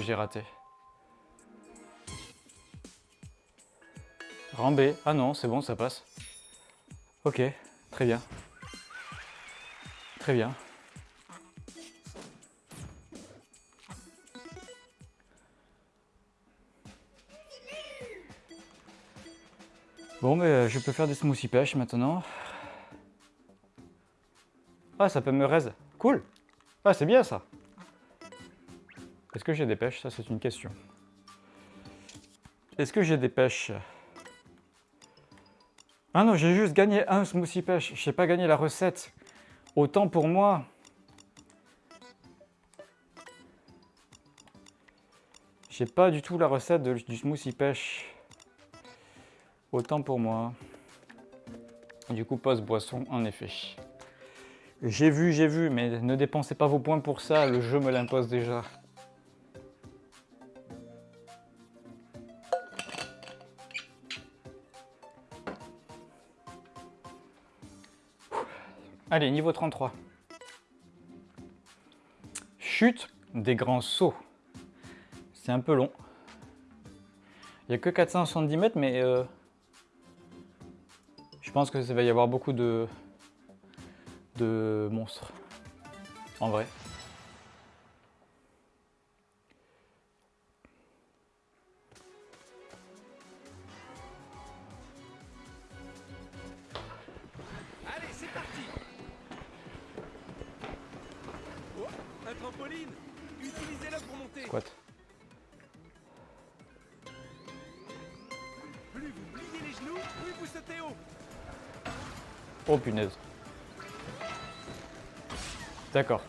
J'ai raté. Rambé. Ah non, c'est bon, ça passe. Ok, très bien. Très bien. Bon, mais euh, je peux faire des smoothies pêche maintenant. Ah, ça peut me raise. Cool. Ah, c'est bien ça. Que j'ai des pêches? Ça, c'est une question. Est-ce que j'ai des pêches? Ah non, j'ai juste gagné un smoothie pêche. Je n'ai pas gagné la recette. Autant pour moi. J'ai pas du tout la recette du smoothie pêche. Autant pour moi. Du coup, pause boisson, en effet. J'ai vu, j'ai vu, mais ne dépensez pas vos points pour ça, le jeu me l'impose déjà. Allez, niveau 33. Chute des grands sauts. C'est un peu long. Il n'y a que 470 mètres, mais euh, je pense que ça va y avoir beaucoup de, de monstres. En vrai. D'accord.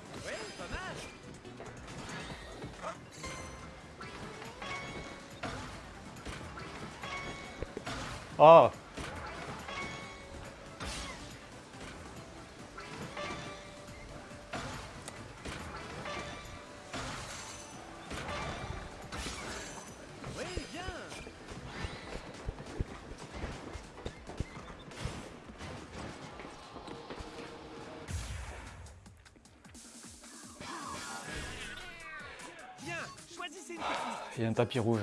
Tapis rouge.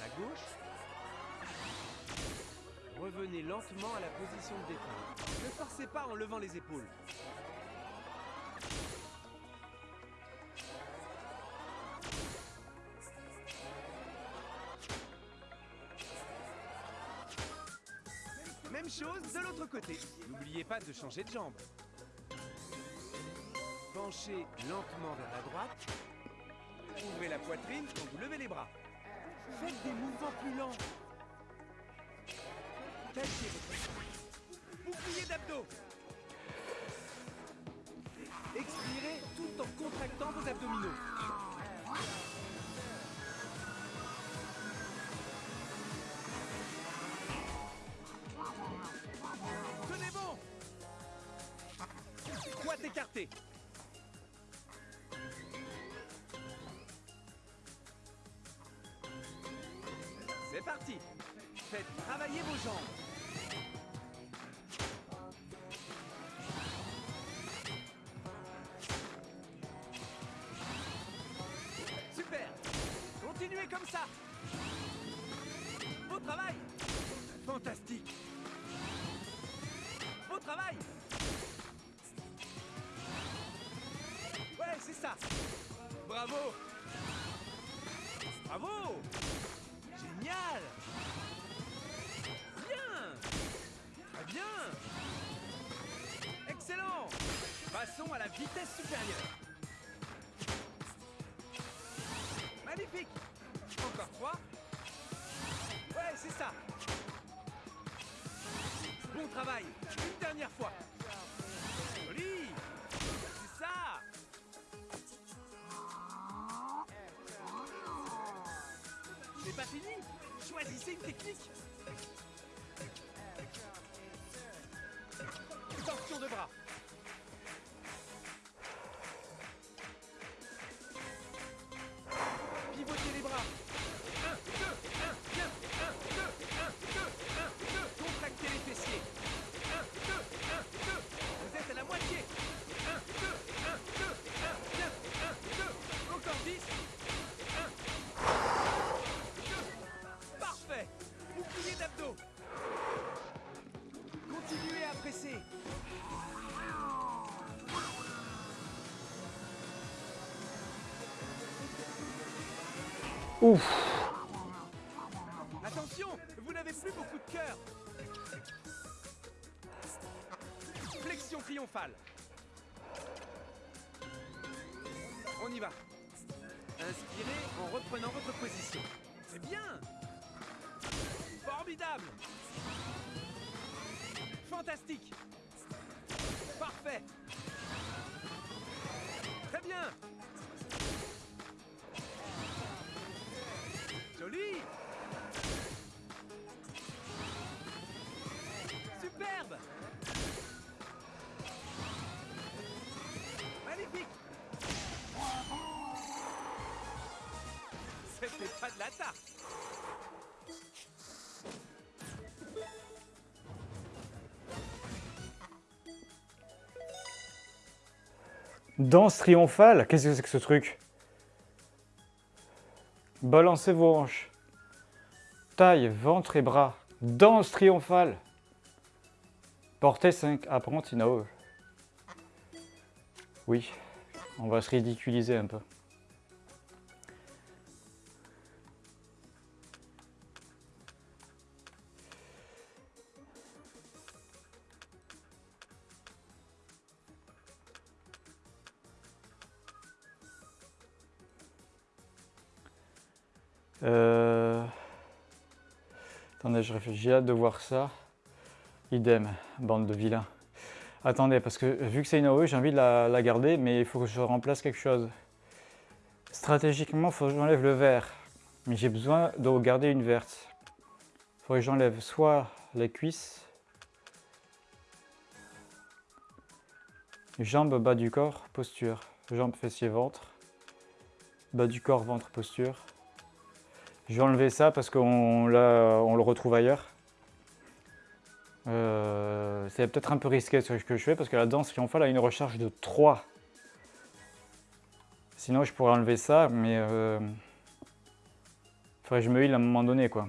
La gauche. Revenez lentement à la position de départ. Ne forcez pas en levant les épaules. Même chose de l'autre côté. N'oubliez pas de changer de jambe. Penchez lentement vers la droite. Ouvrez la poitrine quand vous levez les bras. Faites des mouvements plus lents. Cachez bouclier d'abdos. Expirez tout en contractant vos abdominaux. Tenez bon Quad écarté vos jambes. Super. Continuez comme ça. Beau travail. Fantastique. Beau travail. Ouais, c'est ça. Bravo À la vitesse supérieure. Magnifique. Encore trois. Ouais, c'est ça. Bon travail. Une dernière fois. Joli. C'est ça. C'est pas fini. Choisissez une technique Ouf Danse triomphale Qu'est-ce que c'est que ce truc? Balancez vos hanches. Taille, ventre et bras. Danse triomphale. Portez 5 apprentis. Oui, on va se ridiculiser un peu. J'ai hâte de voir ça. Idem, bande de vilains. Attendez, parce que vu que c'est une AOE, j'ai envie de la, la garder, mais il faut que je remplace quelque chose. Stratégiquement, il faut que j'enlève le vert. Mais j'ai besoin de garder une verte. Il faudrait que j'enlève soit les cuisses, jambes, bas du corps, posture. Jambes, fessiers, ventre. Bas du corps, ventre, posture. Je vais enlever ça parce qu'on on le retrouve ailleurs. Euh, c'est peut-être un peu risqué ce que je fais parce que la danse triomphale a une recharge de 3. Sinon je pourrais enlever ça, mais euh, faudrait que je me heal à un moment donné quoi.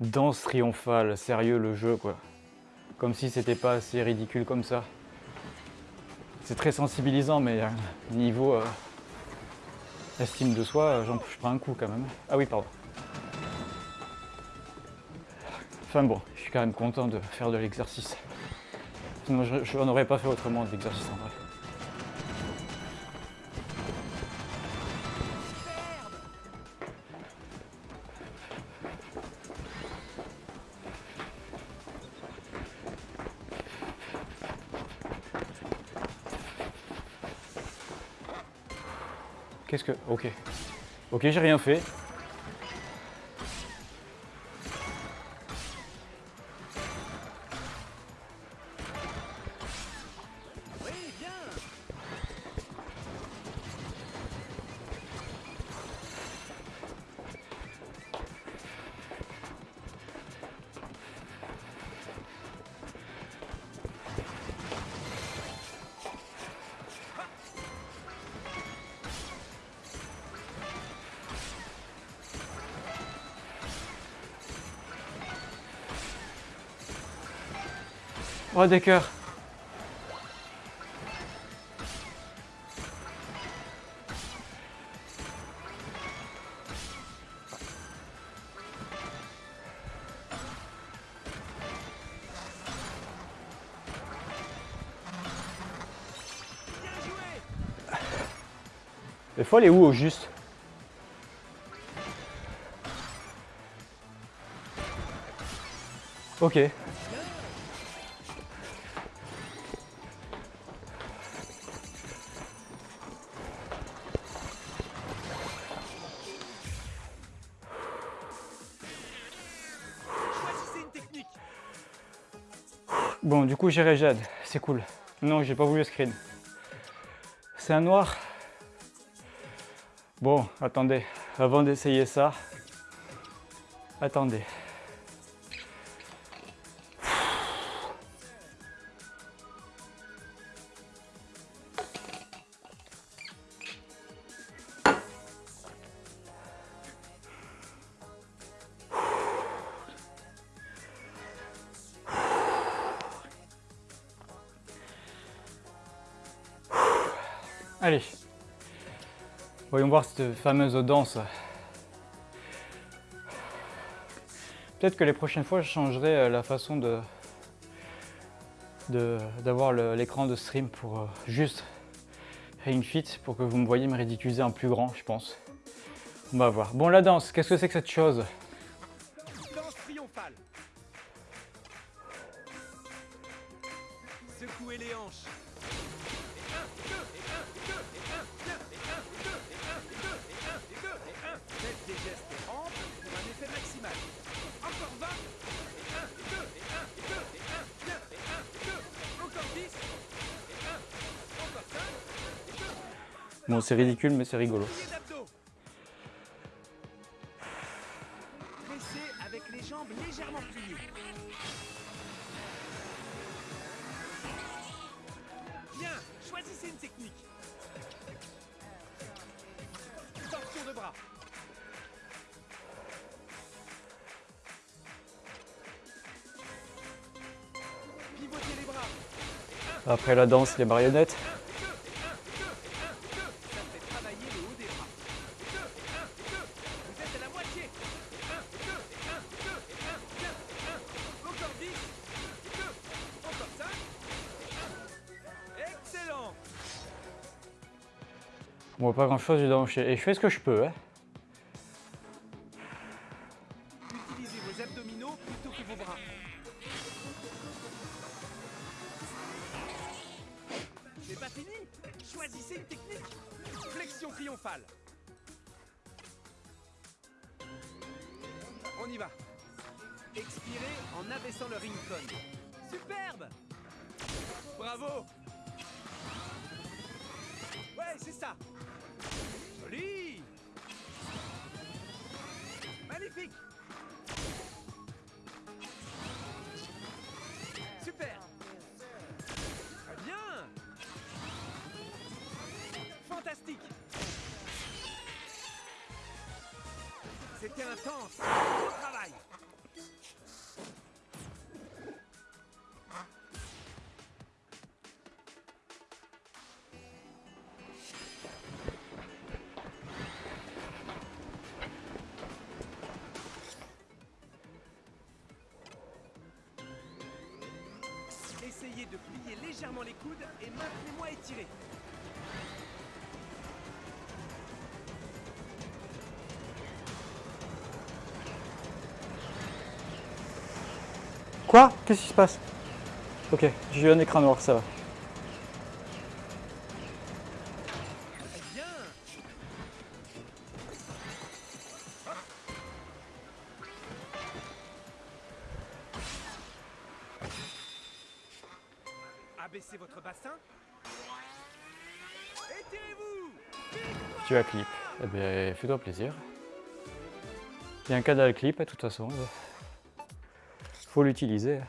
Danse triomphale, sérieux le jeu quoi. Comme si c'était pas assez ridicule comme ça. C'est très sensibilisant mais euh, niveau euh, estime de soi, j'en je prends un coup quand même. Ah oui pardon. Enfin bon, je suis quand même content de faire de l'exercice. Sinon je n'en aurais pas fait autrement de l'exercice en vrai. Qu'est-ce que... Ok. Ok, j'ai rien fait. Oh, des cœurs. Fois, elle est où au juste? Ok. Coup, j'ai Rejad. C'est cool. Non, j'ai pas voulu screen. C'est un noir. Bon, attendez. Avant d'essayer ça, attendez. Cette fameuse danse. Peut-être que les prochaines fois, je changerai euh, la façon de d'avoir l'écran de stream pour euh, juste Ring Fit pour que vous me voyez me ridiculiser en plus grand, je pense. On va voir. Bon, la danse, qu'est-ce que c'est que cette chose? C'est ridicule, mais c'est rigolo. Avec les jambes légèrement pliées. Bien, choisissez une technique. Torsion de bras. Pivotez les bras. Après la danse, les marionnettes. Et je fais ce que je peux, hein. Quoi? Qu'est-ce qui se passe? Ok, j'ai eu un écran noir, ça va. Très bien. Abaissez votre bassin. Étirez-vous Tu as clip. Eh bien, fais-toi plaisir. Il y a un canal clip, de toute façon. Faut l'utiliser.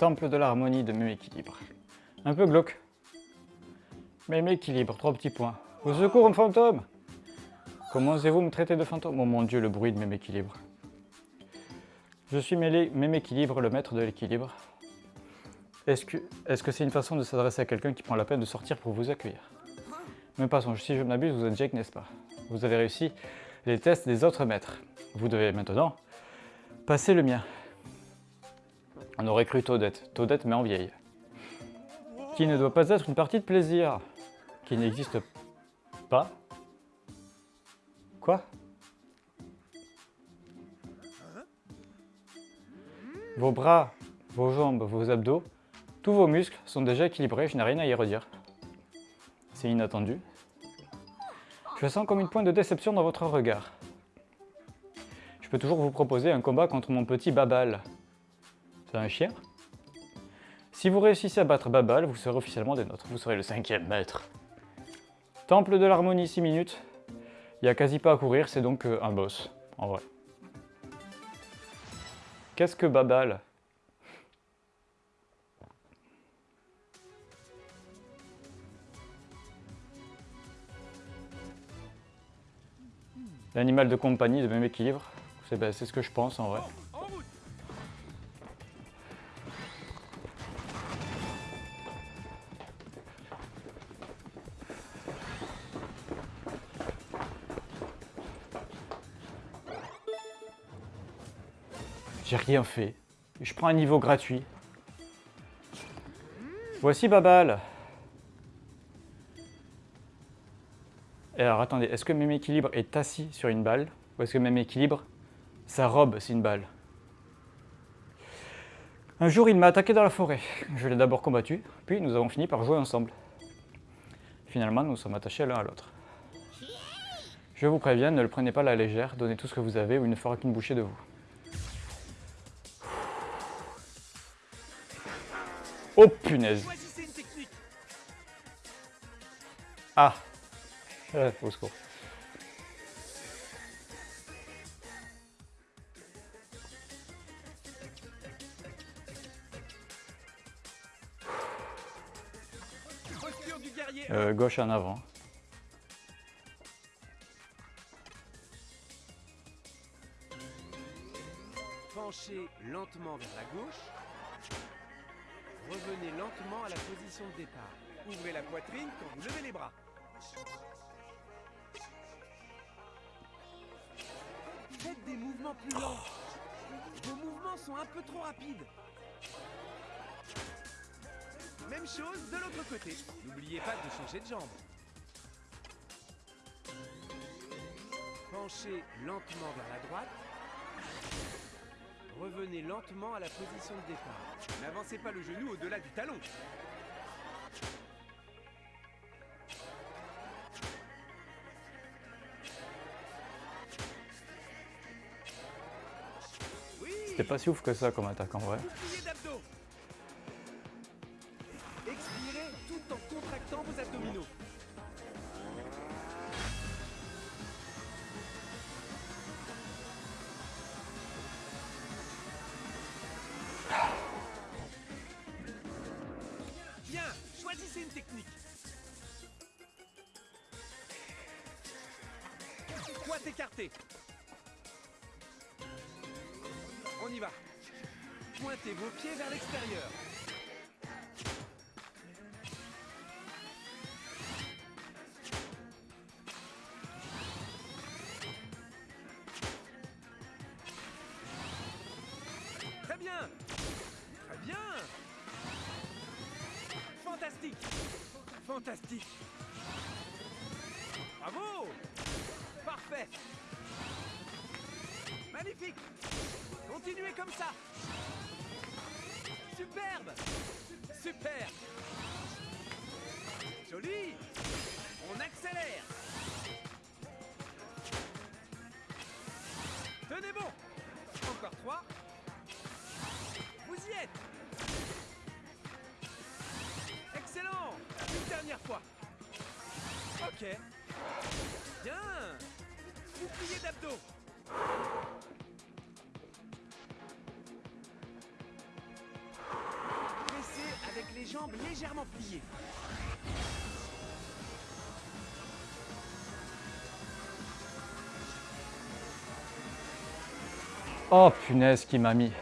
Temple de l'harmonie de même équilibre. Un peu glauque. Même équilibre, trois petits points. Au secours, un fantôme Comment osez-vous me traiter de fantôme? Oh mon dieu, le bruit de même équilibre. Je suis mêlé, même équilibre, le maître de l'équilibre. Est-ce que c'est une façon de s'adresser à quelqu'un qui prend la peine de sortir pour vous accueillir? Mais passons, si je m'abuse, vous êtes Jake, n'est-ce pas? Vous avez réussi les tests des autres maîtres. Vous devez maintenant passer le mien. On aurait cru Toadette, Toadette mais en vieille. Qui ne doit pas être une partie de plaisir. Qui n'existe pas. Quoi? Vos bras, vos jambes, vos abdos, tous vos muscles sont déjà équilibrés, je n'ai rien à y redire. C'est inattendu. Je sens comme une pointe de déception dans votre regard. Je peux toujours vous proposer un combat contre mon petit Babal. C'est un chien? Si vous réussissez à battre Babal, vous serez officiellement des nôtres. Vous serez le cinquième maître. Temple de l'harmonie, 6 minutes. Il n'y a quasi pas à courir, c'est donc euh, un boss, en vrai. Qu'est-ce que Babal? L'animal de compagnie de même équilibre. C'est c'est ce que je pense en vrai. Rien fait. Je prends un niveau gratuit. Voici Babal. Et alors attendez, est-ce que même équilibre est assis sur une balle Ou est-ce que même équilibre, sa robe c'est une balle? Un jour il m'a attaqué dans la forêt. Je l'ai d'abord combattu, puis nous avons fini par jouer ensemble. Finalement nous sommes attachés l'un à l'autre. Je vous préviens, ne le prenez pas à la légère, donnez tout ce que vous avez ou il ne fera qu'une bouchée de vous. Oh punaise Ah Ouais, au secours. Euh, gauche en avant. Penchez lentement vers la gauche. Revenez lentement à la position de départ. Ouvrez la poitrine quand vous levez les bras. Faites des mouvements plus lents. Vos mouvements sont un peu trop rapides. Même chose de l'autre côté. N'oubliez pas de changer de jambe. Penchez lentement vers la droite. Revenez lentement à la position de départ. N'avancez pas le genou au-delà du talon. C'était pas si ouf que ça comme attaque en vrai. Super. Joli. On accélère. Tenez bon. Encore trois. Vous y êtes. Excellent. Une dernière fois. Ok. Bien. Bouclier d'abdos. jambes légèrement pliées. Oh punaise qui m'a mis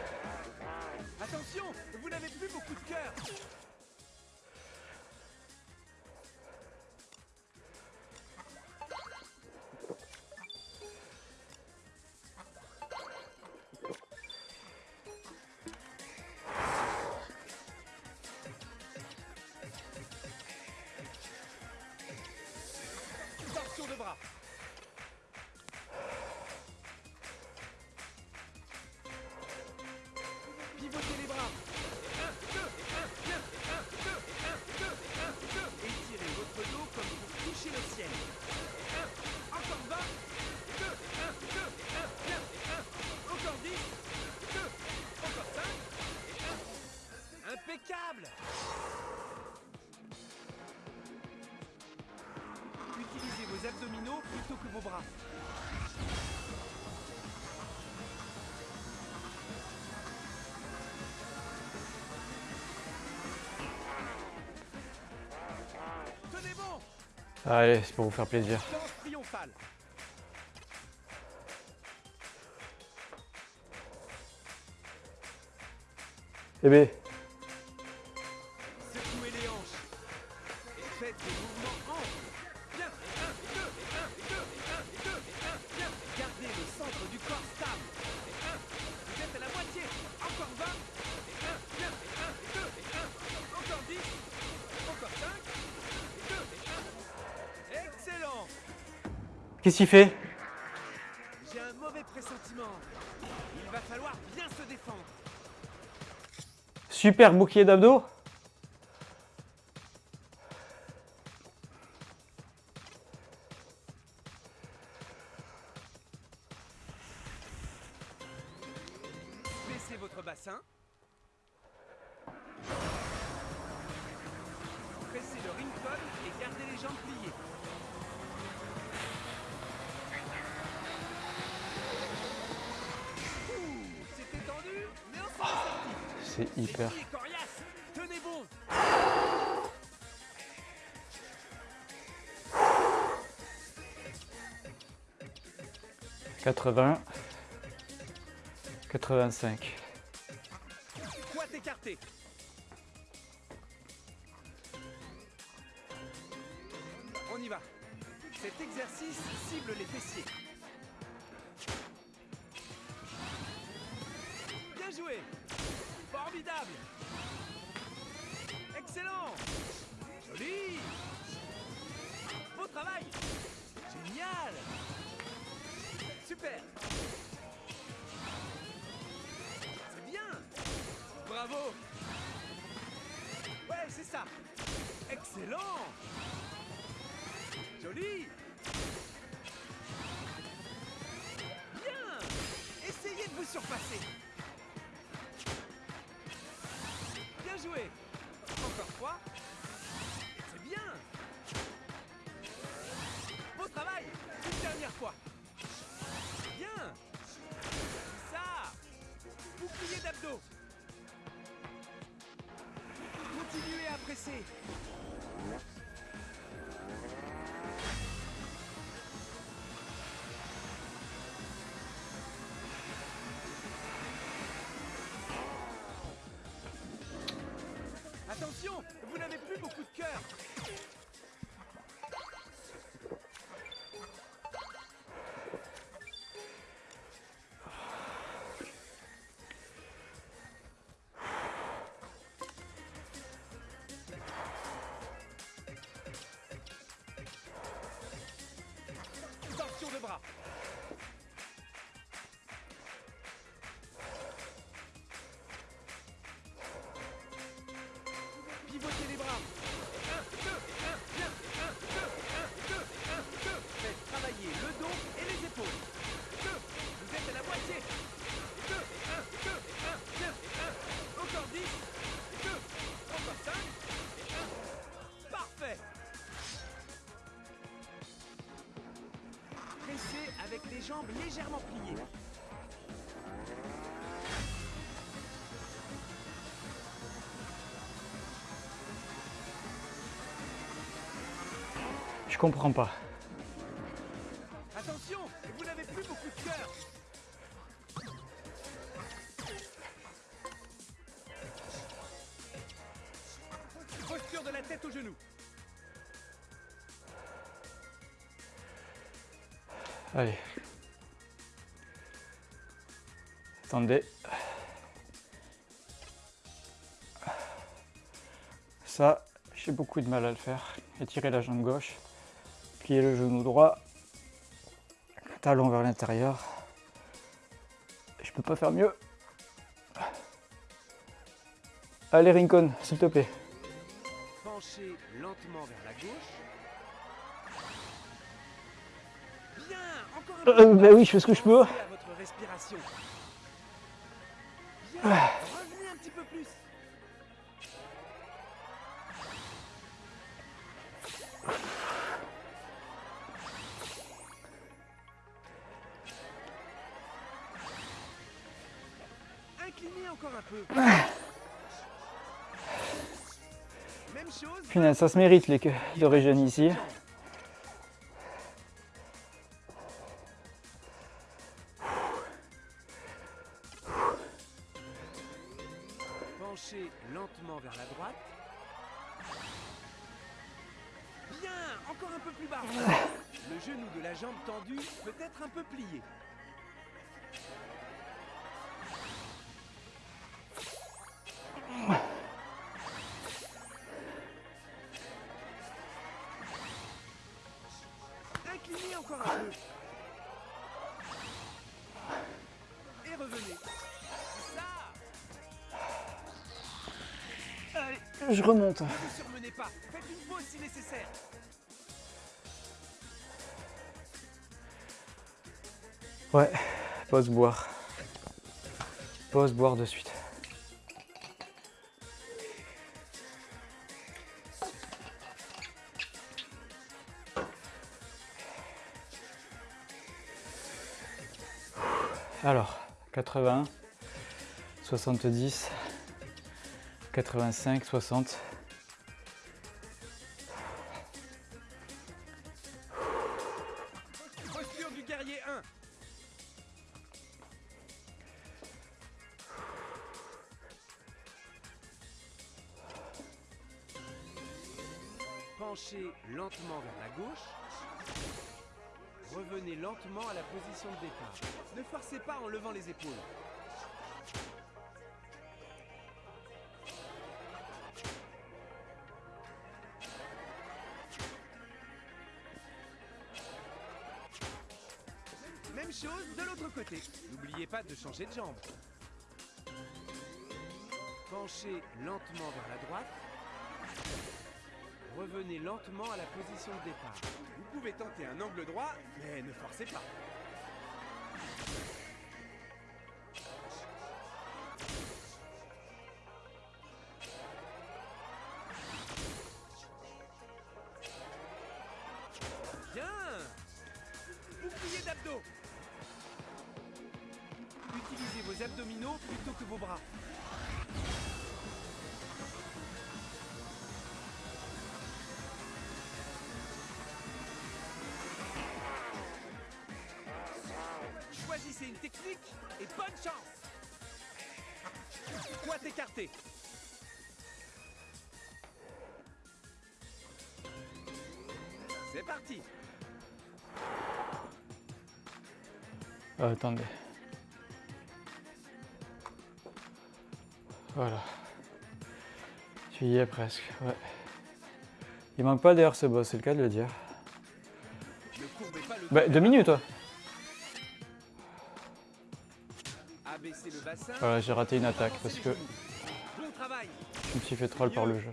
Allez, c'est pour vous faire plaisir. Eh bien, Qu'est-ce qu'il fait? J'ai un mauvais pressentiment. Il va falloir bien se défendre. Super bouclier d'abdos? 80, 85. Excellent. Joli. Bien. Essayez de vous surpasser. Bien joué. Encore trois. C'est bien. Beau travail. Une dernière fois. Bien. Ça. Bouclier d'abdos. Continuez à presser. Attention, vous n'avez plus beaucoup de cœur. Jambes légèrement pliées. Je comprends pas. Attendez. Ça, j'ai beaucoup de mal à le faire. Étirer la jambe gauche, plier le genou droit, talon vers l'intérieur. Je peux pas faire mieux. Allez Rincon, s'il te plaît. Penchez lentement vers la gauche. Bien, encore un peu. Euh, bah oui, je fais ce que je peux. Punaise, ça se mérite les queues d'origine ici. Et revenez. Ça Je remonte. Ne vous surmenez pas. Faites une pause si nécessaire. Ouais, pause boire. Pause boire de suite. Alors, 80, 70, 85, 60. De changer de jambe. Penchez lentement vers la droite. Revenez lentement à la position de départ. Vous pouvez tenter un angle droit, mais ne forcez pas. abdominaux plutôt que vos bras. Choisissez une technique et bonne chance Quoi t'écarter? C'est parti euh, Attendez. Voilà. Tu y es presque, ouais. Il manque pas d'ailleurs ce boss, c'est le cas de le dire. Bah, deux minutes, toi. Voilà, j'ai raté une attaque parce que je me suis fait troll par le jeu.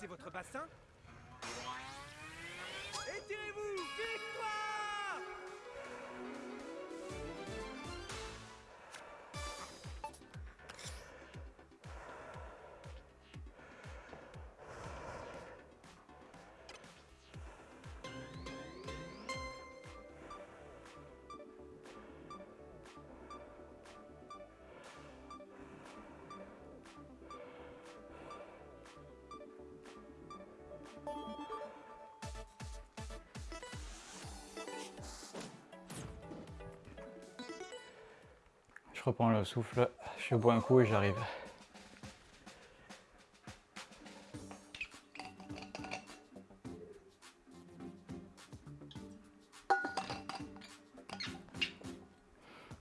Abaissez votre bassin? Je reprends le souffle, je bois un coup et j'arrive.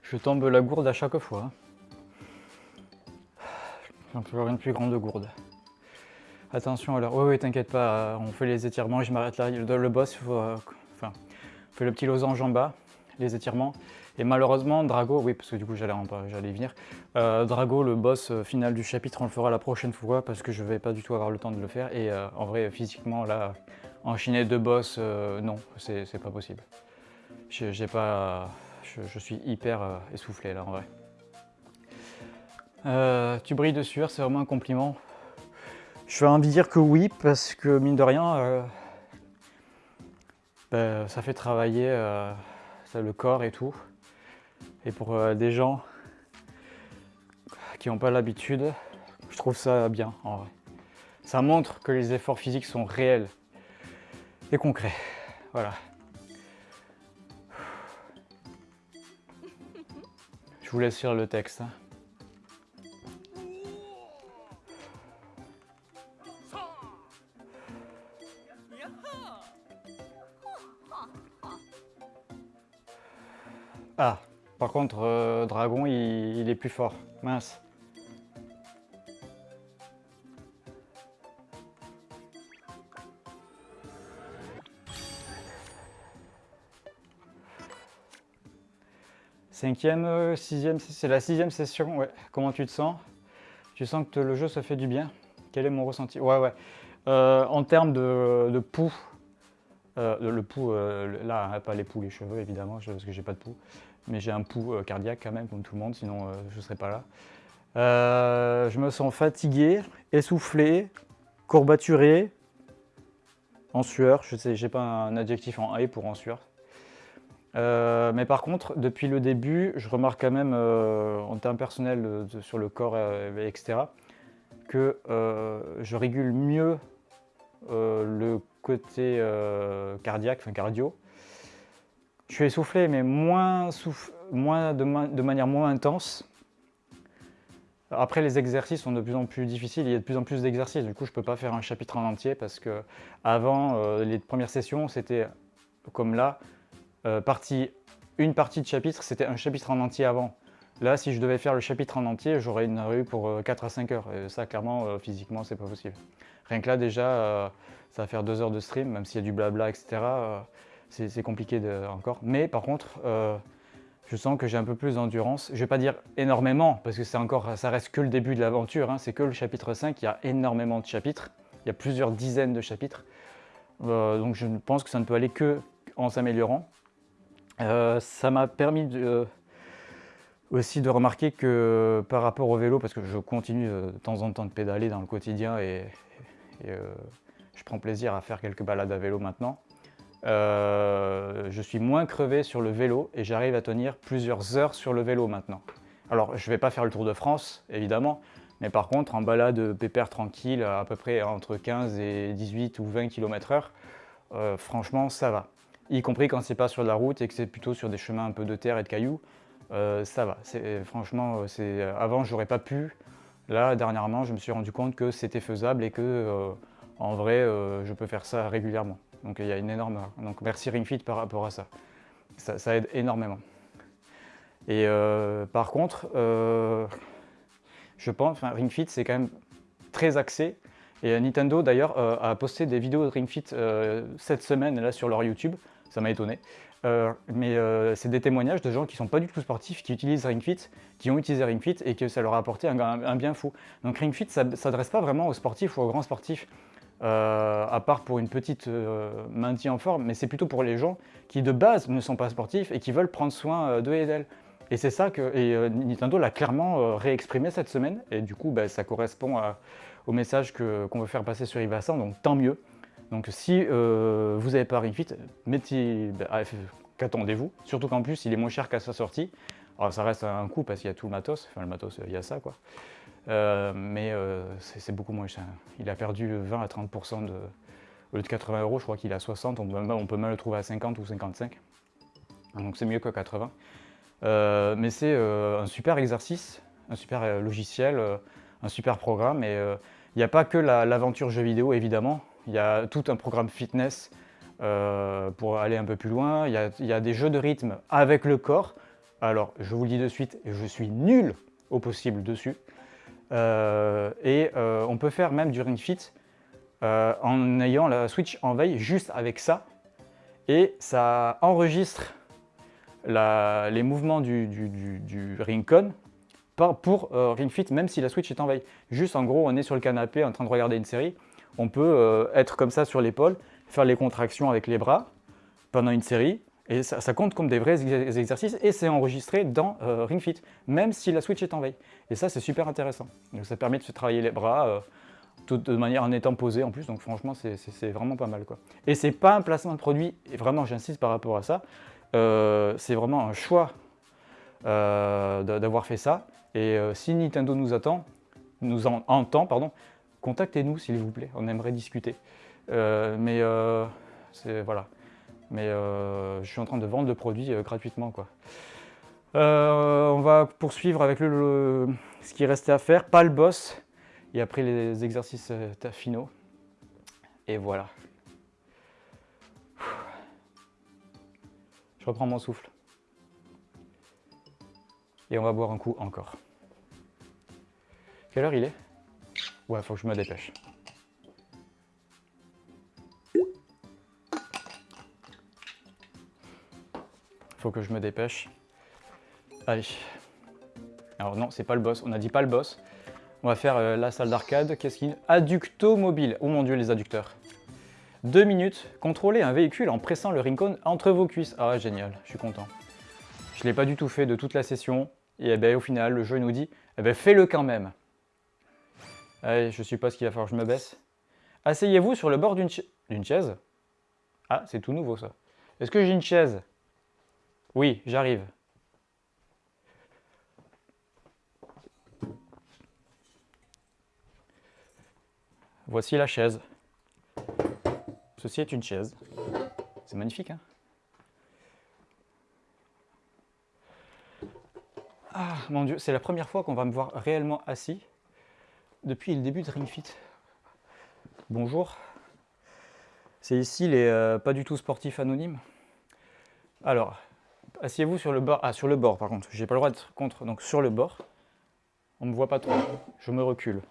Je tombe la gourde à chaque fois. J'en peux avoir une plus grande gourde. Attention alors, oui, oui, t'inquiète pas, on fait les étirements, je m'arrête là. Le, boss, euh, enfin, on fait le petit losange en bas, les étirements. Et malheureusement, Drago, oui, parce que du coup j'allais venir, euh, Drago, le boss euh, final du chapitre, on le fera la prochaine fois parce que je vais pas du tout avoir le temps de le faire. Et euh, en vrai, physiquement, là, enchaîner deux boss, euh, non, c'est pas possible. J'ai pas, je, suis hyper essoufflé là, en vrai. Tu brilles de sueur, c'est vraiment un compliment. Je vais envie de dire que oui, parce que mine de rien, ben, ça fait travailler le corps et tout. Et pour euh, des gens qui n'ont pas l'habitude, je trouve ça bien en vrai. Ça montre que les efforts physiques sont réels et concrets. Voilà. Je vous laisse lire le texte. hein. Par contre, euh, Dragon, il, est plus fort. Mince. Cinquième, euh, sixième, c'est la sixième session, ouais. Comment tu te sens? Tu sens que le jeu se fait du bien? Quel est mon ressenti? Ouais, ouais. Euh, en termes de, de pouls, le, le pouls, euh, là, pas les pouls, les cheveux évidemment, parce que j'ai pas de pouls, mais j'ai un pouls euh, cardiaque quand même, comme tout le monde, sinon euh, je serais pas là. Euh, je me sens fatigué, essoufflé, courbaturé, en sueur. Je sais, j'ai pas un adjectif en A pour en sueur. Mais par contre, depuis le début, je remarque quand même en termes personnels sur le corps, etc., que je régule mieux le côté cardiaque, enfin cardio. Je suis essoufflé, mais moins, de, ma- de manière moins intense. Après, les exercices sont de plus en plus difficiles, il y a de plus en plus d'exercices. Du coup, je ne peux pas faire un chapitre en entier parce que avant, euh, les premières sessions, c'était comme là, euh, partie, une partie de chapitre, c'était un chapitre en entier avant. Là, si je devais faire le chapitre en entier, j'aurais une rue pour euh, 4 à 5 heures. Et ça, clairement, euh, physiquement, c'est pas possible. Rien que là, déjà, euh, ça va faire 2 heures de stream, même s'il y a du blabla, etc. c'est compliqué encore. Mais par contre, euh, je sens que j'ai un peu plus d'endurance. Je ne vais pas dire énormément, parce que encore, ça reste que le début de l'aventure. Hein. C'est que le chapitre 5, il y a énormément de chapitres. Il y a plusieurs dizaines de chapitres. Euh, donc je pense que ça ne peut aller que en s'améliorant. Euh, ça m'a permis aussi de remarquer que par rapport au vélo, parce que je continue de temps en temps de pédaler dans le quotidien et, je prends plaisir à faire quelques balades à vélo maintenant, euh, je suis moins crevé sur le vélo et j'arrive à tenir plusieurs heures sur le vélo maintenant. Alors, je ne vais pas faire le Tour de France, évidemment, mais par contre, en balade pépère tranquille, à peu près entre 15 et 18 ou 20 km h franchement, ça va. Y compris quand c'est pas sur la route et que c'est plutôt sur des chemins un peu de terre et de cailloux, euh, ça va. Franchement, avant, j'aurais pas pu. Là, dernièrement, je me suis rendu compte que c'était faisable et que, euh, en vrai, je peux faire ça régulièrement. Donc il y a une énorme... Donc merci RingFit par rapport à ça. Ça, aide énormément. Et euh, par contre, euh, je pense, enfin RingFit c'est quand même très axé. Et Nintendo d'ailleurs euh, a posté des vidéos de RingFit cette semaine là sur leur YouTube. Ça m'a étonné. mais c'est des témoignages de gens qui sont pas du tout sportifs, qui utilisent RingFit, qui ont utilisé RingFit et que ça leur a apporté un, bien fou. Donc RingFit, ça ne s'adresse pas vraiment aux sportifs ou aux grands sportifs. Euh, à part pour une petite euh, maintien en forme, mais c'est plutôt pour les gens qui de base ne sont pas sportifs et qui veulent prendre soin euh, d'eux et d'elles. Et c'est ça que et, Nintendo l'a clairement réexprimé cette semaine, et du coup bah, ça correspond au message qu'on veut faire passer sur Ivasan, donc tant mieux. Donc si vous n'avez pas Ring Fit, bah, qu'attendez-vous? Surtout qu'en plus il est moins cher qu'à sa sortie. Alors ça reste un coût parce qu'il y a tout le matos, enfin le matos il y a ça quoi. Euh, mais euh, c'est beaucoup moins cher. Il a perdu 20 à 30% de... Au lieu de 80 euros, je crois qu'il a 60, on peut, même le trouver à 50 ou 55. Donc c'est mieux que 80. Euh, mais c'est un super exercice, un super logiciel, un super programme. Et il n'y a pas que l'aventure jeu vidéo, évidemment. Il y a tout un programme fitness pour aller un peu plus loin. Il y, a, y, a, des jeux de rythme avec le corps. Alors, je vous le dis de suite, je suis nul au possible dessus. Euh, et euh, on peut faire même du Ring Fit euh, en ayant la Switch en veille juste avec ça. Et ça enregistre les mouvements du, du, du, Ringcon pour Ring Fit, même si la Switch est en veille. Juste en gros, on est sur le canapé en train de regarder une série. On peut être comme ça sur l'épaule, faire les contractions avec les bras pendant une série. Et ça, compte comme des vrais exercices et c'est enregistré dans Ring Fit, même si la Switch est en veille. Et ça, c'est super intéressant. Donc, ça permet de se travailler les bras euh, de manière en étant posé en plus. Donc franchement, c'est vraiment pas mal. Quoi. Et c'est pas un placement de produit, et vraiment j'insiste par rapport à ça. Euh, c'est vraiment un choix euh, d'avoir fait ça. Et si Nintendo nous attend, nous en, entend, pardon, contactez-nous s'il vous plaît. On aimerait discuter. mais voilà. Mais je suis en train de vendre le produit gratuitement. quoi. Euh, on va poursuivre avec le, ce qui restait à faire, pas le boss, et après les exercices euh, finaux. Et voilà. Je reprends mon souffle. Et on va boire un coup encore. Quelle heure il est? Ouais, faut que je me dépêche. Faut que je me dépêche. Allez. Alors non, c'est pas le boss. On a dit pas le boss. On va faire euh, la salle d'arcade. Qu'est-ce qu'il... Adducto mobile. Oh mon dieu, les adducteurs. Deux minutes. Contrôler un véhicule en pressant le Rincon entre vos cuisses. Ah, génial. Je suis content. Je l'ai pas du tout fait de toute la session. Et eh ben, au final, le jeu nous dit, eh ben, fais-le quand même. Allez, je suppose qu'il va falloir que je me baisse. Asseyez-vous sur le bord d'une chaise. Ah, c'est tout nouveau ça. Est-ce que j'ai une chaise? Oui, j'arrive. Voici la chaise. Ceci est une chaise. C'est magnifique, hein Ah, mon Dieu, c'est la première fois qu'on va me voir réellement assis depuis le début de Ring Fit. Bonjour. C'est ici les euh, pas du tout sportifs anonymes. Alors, asseyez-vous sur le bord. Ah, sur le bord par contre. J'ai pas le droit d'être contre. Donc sur le bord. On me voit pas trop. Je me recule.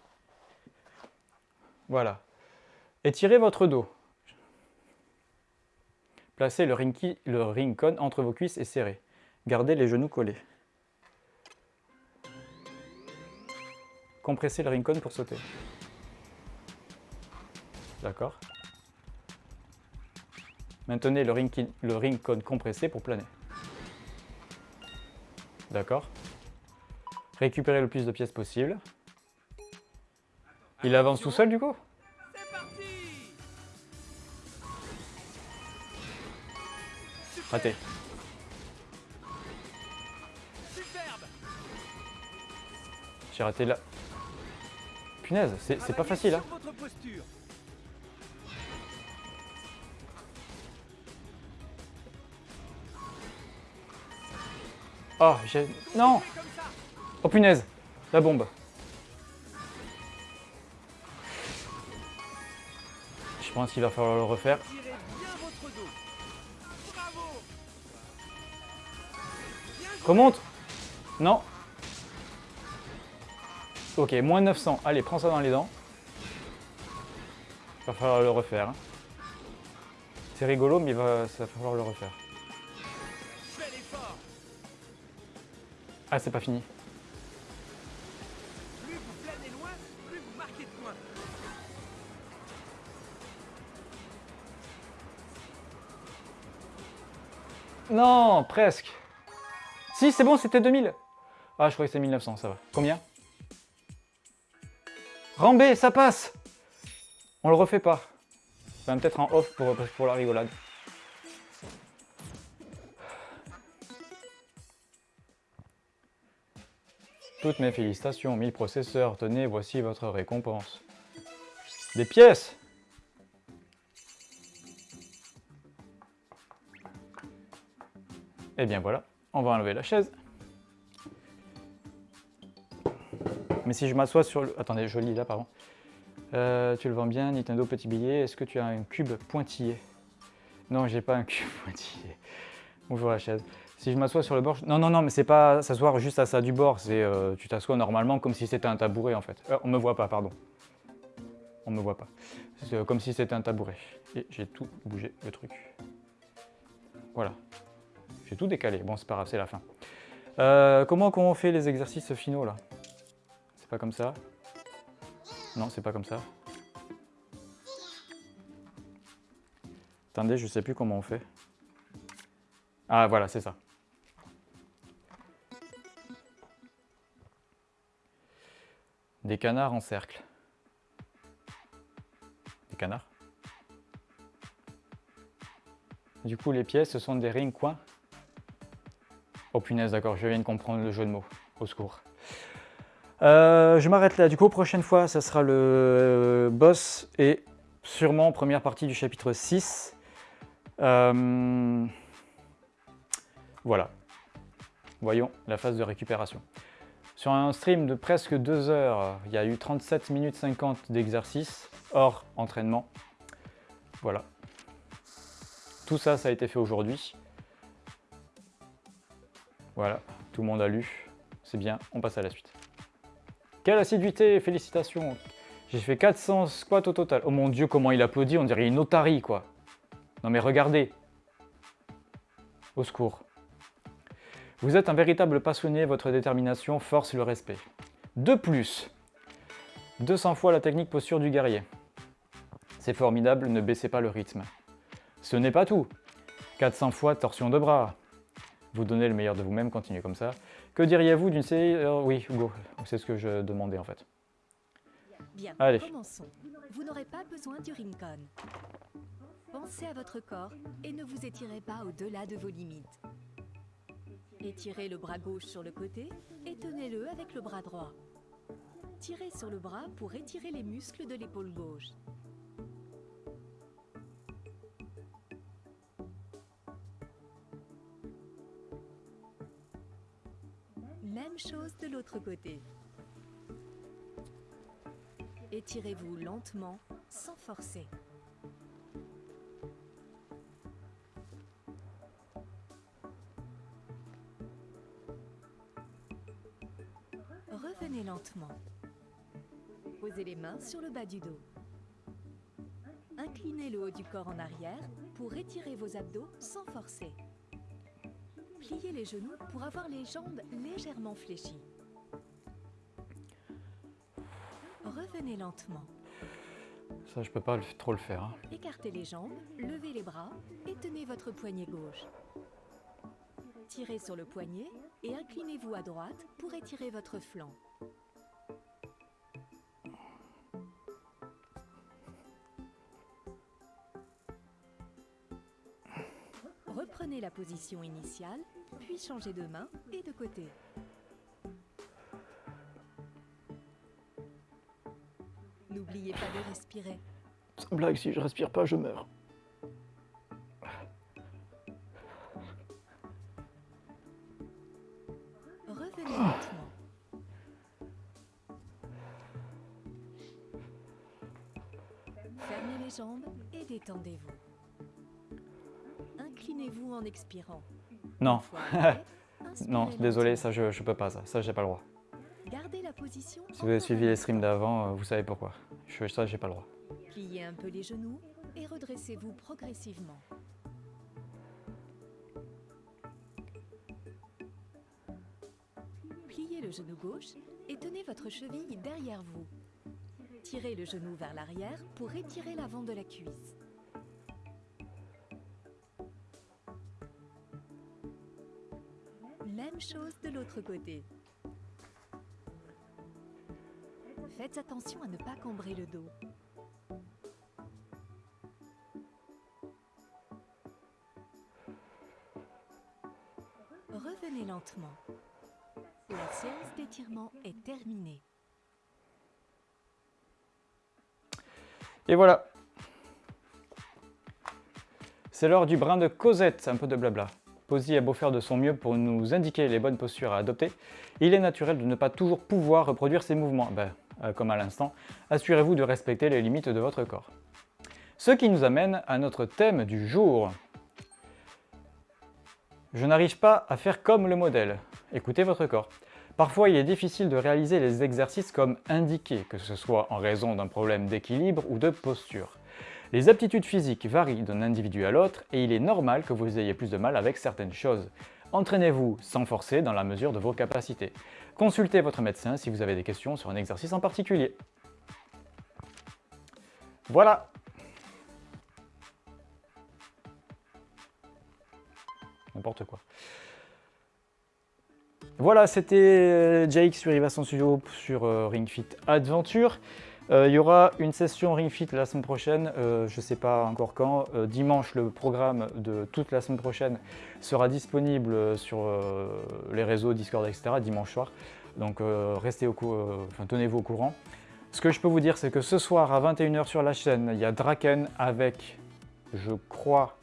Voilà. Étirez votre dos. Placez le, rinky, le Rincon entre vos cuisses et serrez. Gardez les genoux collés. Compressez le Rincon pour sauter. D'accord. Maintenez le, rinky- le Rincon compressé pour planer. D'accord. Récupérez le plus de pièces possible. Il avance tout seul du coup? Raté. J'ai raté là. Punaise, c'est pas facile hein. Oh, j'ai... Non Oh punaise La bombe. Je pense qu'il va falloir le refaire. Remonte Non Ok, moins 900. Allez, prends ça dans les dents. Il va falloir le refaire. hein. C'est rigolo, mais il va, ça va falloir le refaire. Ah, c'est pas fini. Plus vous planez loin, plus vous marquez de points. Non, presque. Si, c'est bon, c'était 2000. Ah, je croyais que c'était 1900, ça va. Combien? Rambé, ça passe On le refait pas. Ça va peut-être en off pour, pour la rigolade. Toutes mes félicitations, 1000 processeurs. Tenez, voici votre récompense. Des pièces Et Eh bien voilà, on va enlever la chaise. Mais si je m'assois sur le... Attendez, je lis là, pardon. Euh, tu le vends bien, Nintendo Petit Billet. Est-ce que tu as un cube pointillé? Non, j'ai pas un cube pointillé. Bonjour la chaise. Si je m'assois sur le bord... Non, non, non, mais c'est pas s'asseoir juste à ça du bord. C'est euh, tu t'assois normalement comme si c'était un tabouret en fait. Euh, on me voit pas, pardon. On me voit pas. C'est euh, comme si c'était un tabouret. Et j'ai tout bougé le truc. Voilà. J'ai tout décalé. Bon, c'est pas grave, c'est la fin. Euh, comment qu'on fait les exercices finaux là? C'est pas comme ça? Non, c'est pas comme ça. Attendez, je sais plus comment on fait. Ah, voilà, c'est ça. Des canards en cercle. Des canards Du coup, les pièces, ce sont des rings coins Oh punaise, d'accord, je viens de comprendre le jeu de mots. Au secours. Euh, je m'arrête là. Du coup, prochaine fois, ça sera le euh, boss et sûrement première partie du chapitre 6. Euh, Voilà. Voyons la phase de récupération. Sur un stream de presque 2 heures, il y a eu 37 minutes 50 d'exercice hors entraînement. Voilà. Tout ça, ça a été fait aujourd'hui. Voilà, tout le monde a lu. C'est bien, on passe à la suite. Quelle assiduité, félicitations. J'ai fait 400 squats au total. Oh mon dieu, comment il applaudit, on dirait une otarie quoi. Non mais regardez. Au secours. Vous êtes un véritable passionné, votre détermination force le respect. De plus, 200 fois la technique posture du guerrier. C'est formidable, ne baissez pas le rythme. Ce n'est pas tout. 400 fois torsion de bras. Vous donnez le meilleur de vous-même, continuez comme ça. Que diriez-vous d'une série... euh, oui, Hugo, c'est ce que je demandais en fait. Bien, Allez. commençons. Vous n'aurez pas besoin du Rincon. Pensez à votre corps et ne vous étirez pas au-delà de vos limites. Étirez le bras gauche sur le côté et tenez-le avec le bras droit. Tirez sur le bras pour étirer les muscles de l'épaule gauche. Même chose de l'autre côté. Étirez-vous lentement, sans forcer. Revenez lentement. Posez les mains sur le bas du dos. Inclinez le haut du corps en arrière pour étirer vos abdos sans forcer. Pliez les genoux pour avoir les jambes légèrement fléchies. Revenez lentement. Ça, je peux pas le- trop le faire. hein. Écartez les jambes, levez les bras et tenez votre poignet gauche. Tirez sur le poignet et inclinez-vous à droite pour étirer votre flanc. La position initiale, puis changez de main et de côté. N'oubliez pas de respirer. Sans blague, si je respire pas, je meurs. Revenez lentement. Fermez les jambes et détendez-vous. Inclinez-vous en expirant. Non, non, désolé, ça je, je peux pas ça. Ça, j'ai pas le droit. Gardez la position. Si vous avez suivi les streams d'avant, euh, vous savez pourquoi. Je, ça, j'ai pas le droit. Pliez un peu les genoux et redressez-vous progressivement. Pliez le genou gauche et tenez votre cheville derrière vous. Tirez le genou vers l'arrière pour étirer l'avant de la cuisse. Même chose de l'autre côté. Faites attention à ne pas cambrer le dos. Revenez lentement. La séance d'étirement est terminée. Et voilà. C'est l'heure du brin de Cosette, un peu de blabla. Posy a beau faire de son mieux pour nous indiquer les bonnes postures à adopter, il est naturel de ne pas toujours pouvoir reproduire ses mouvements. Ben, euh, comme à l'instant, assurez-vous de respecter les limites de votre corps. Ce qui nous amène à notre thème du jour. Je n'arrive pas à faire comme le modèle. Écoutez votre corps. Parfois, il est difficile de réaliser les exercices comme indiqué, que ce soit en raison d'un problème d'équilibre ou de posture. Les aptitudes physiques varient d'un individu à l'autre et il est normal que vous ayez plus de mal avec certaines choses. Entraînez-vous sans forcer dans la mesure de vos capacités. Consultez votre médecin si vous avez des questions sur un exercice en particulier. Voilà N'importe quoi. Voilà, c'était euh, Jake sur Ivason Studio sur euh, Ring Fit Adventure. Euh, il y aura une session Ring Fit la semaine prochaine, euh, je ne sais pas encore quand. Euh, dimanche, le programme de toute la semaine prochaine sera disponible sur les réseaux Discord, etc. dimanche soir. Donc restez au tenez-vous au courant. Ce que je peux vous dire, c'est que ce soir à 21h sur la chaîne, il y a Draken avec, je crois,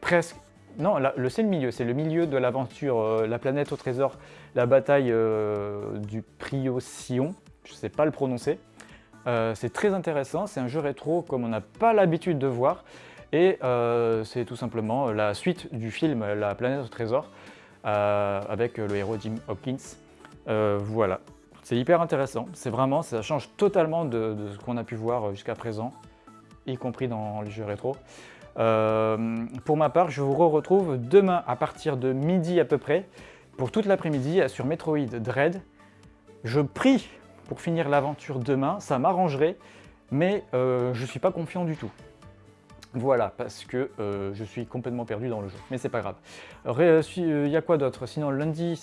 presque non, c'est le milieu, c'est le milieu de l'aventure, la planète au trésor, la bataille du Priocyon, je ne sais pas le prononcer. Euh, c'est très intéressant, c'est un jeu rétro comme on n'a pas l'habitude de voir. Et euh, c'est tout simplement la suite du film La planète au trésor, euh, avec le héros Jim Hopkins. Voilà, c'est hyper intéressant, c'est vraiment, ça change totalement de, de ce qu'on a pu voir jusqu'à présent, y compris dans les jeux rétro. Pour ma part, je vous retrouve demain à partir de midi à peu près pour toute l'après-midi sur Metroid Dread. Je prie pour finir l'aventure demain, ça m'arrangerait, mais euh, je suis pas confiant du tout. Voilà, parce que euh, je suis complètement perdu dans le jeu, mais c'est pas grave. Il y a quoi d'autre? Sinon, lundi,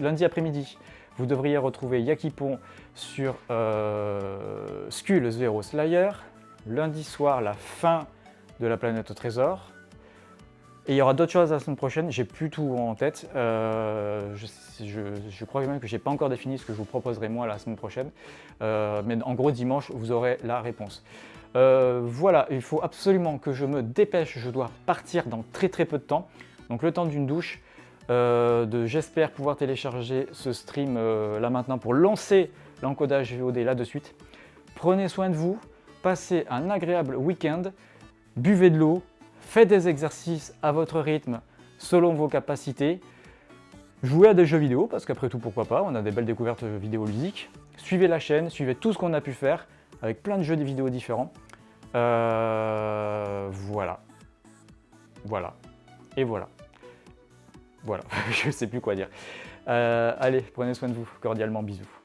lundi après-midi, vous devriez retrouver Yakipon sur euh, Skull Zero Slayer. Lundi soir, la fin de la planète au trésor. Et il y aura d'autres choses la semaine prochaine, j'ai plus tout en tête. Euh, je, je, je, crois même que j'ai pas encore défini ce que je vous proposerai moi la semaine prochaine. Euh, mais en gros, dimanche, vous aurez la réponse. Euh, voilà, il faut absolument que je me dépêche, je dois partir dans très très peu de temps. Donc le temps d'une douche. Euh, J'espère pouvoir télécharger ce stream là maintenant pour lancer l'encodage VOD là de suite. Prenez soin de vous, passez un agréable week-end buvez de l'eau, faites des exercices à votre rythme selon vos capacités, jouez à des jeux vidéo, parce qu'après tout, pourquoi pas, on a des belles découvertes vidéoludiques, suivez la chaîne, suivez tout ce qu'on a pu faire, avec plein de jeux vidéo différents, Euh, voilà. Voilà. Et voilà. Voilà, je sais plus quoi dire. Euh, allez, prenez soin de vous. Cordialement, bisous.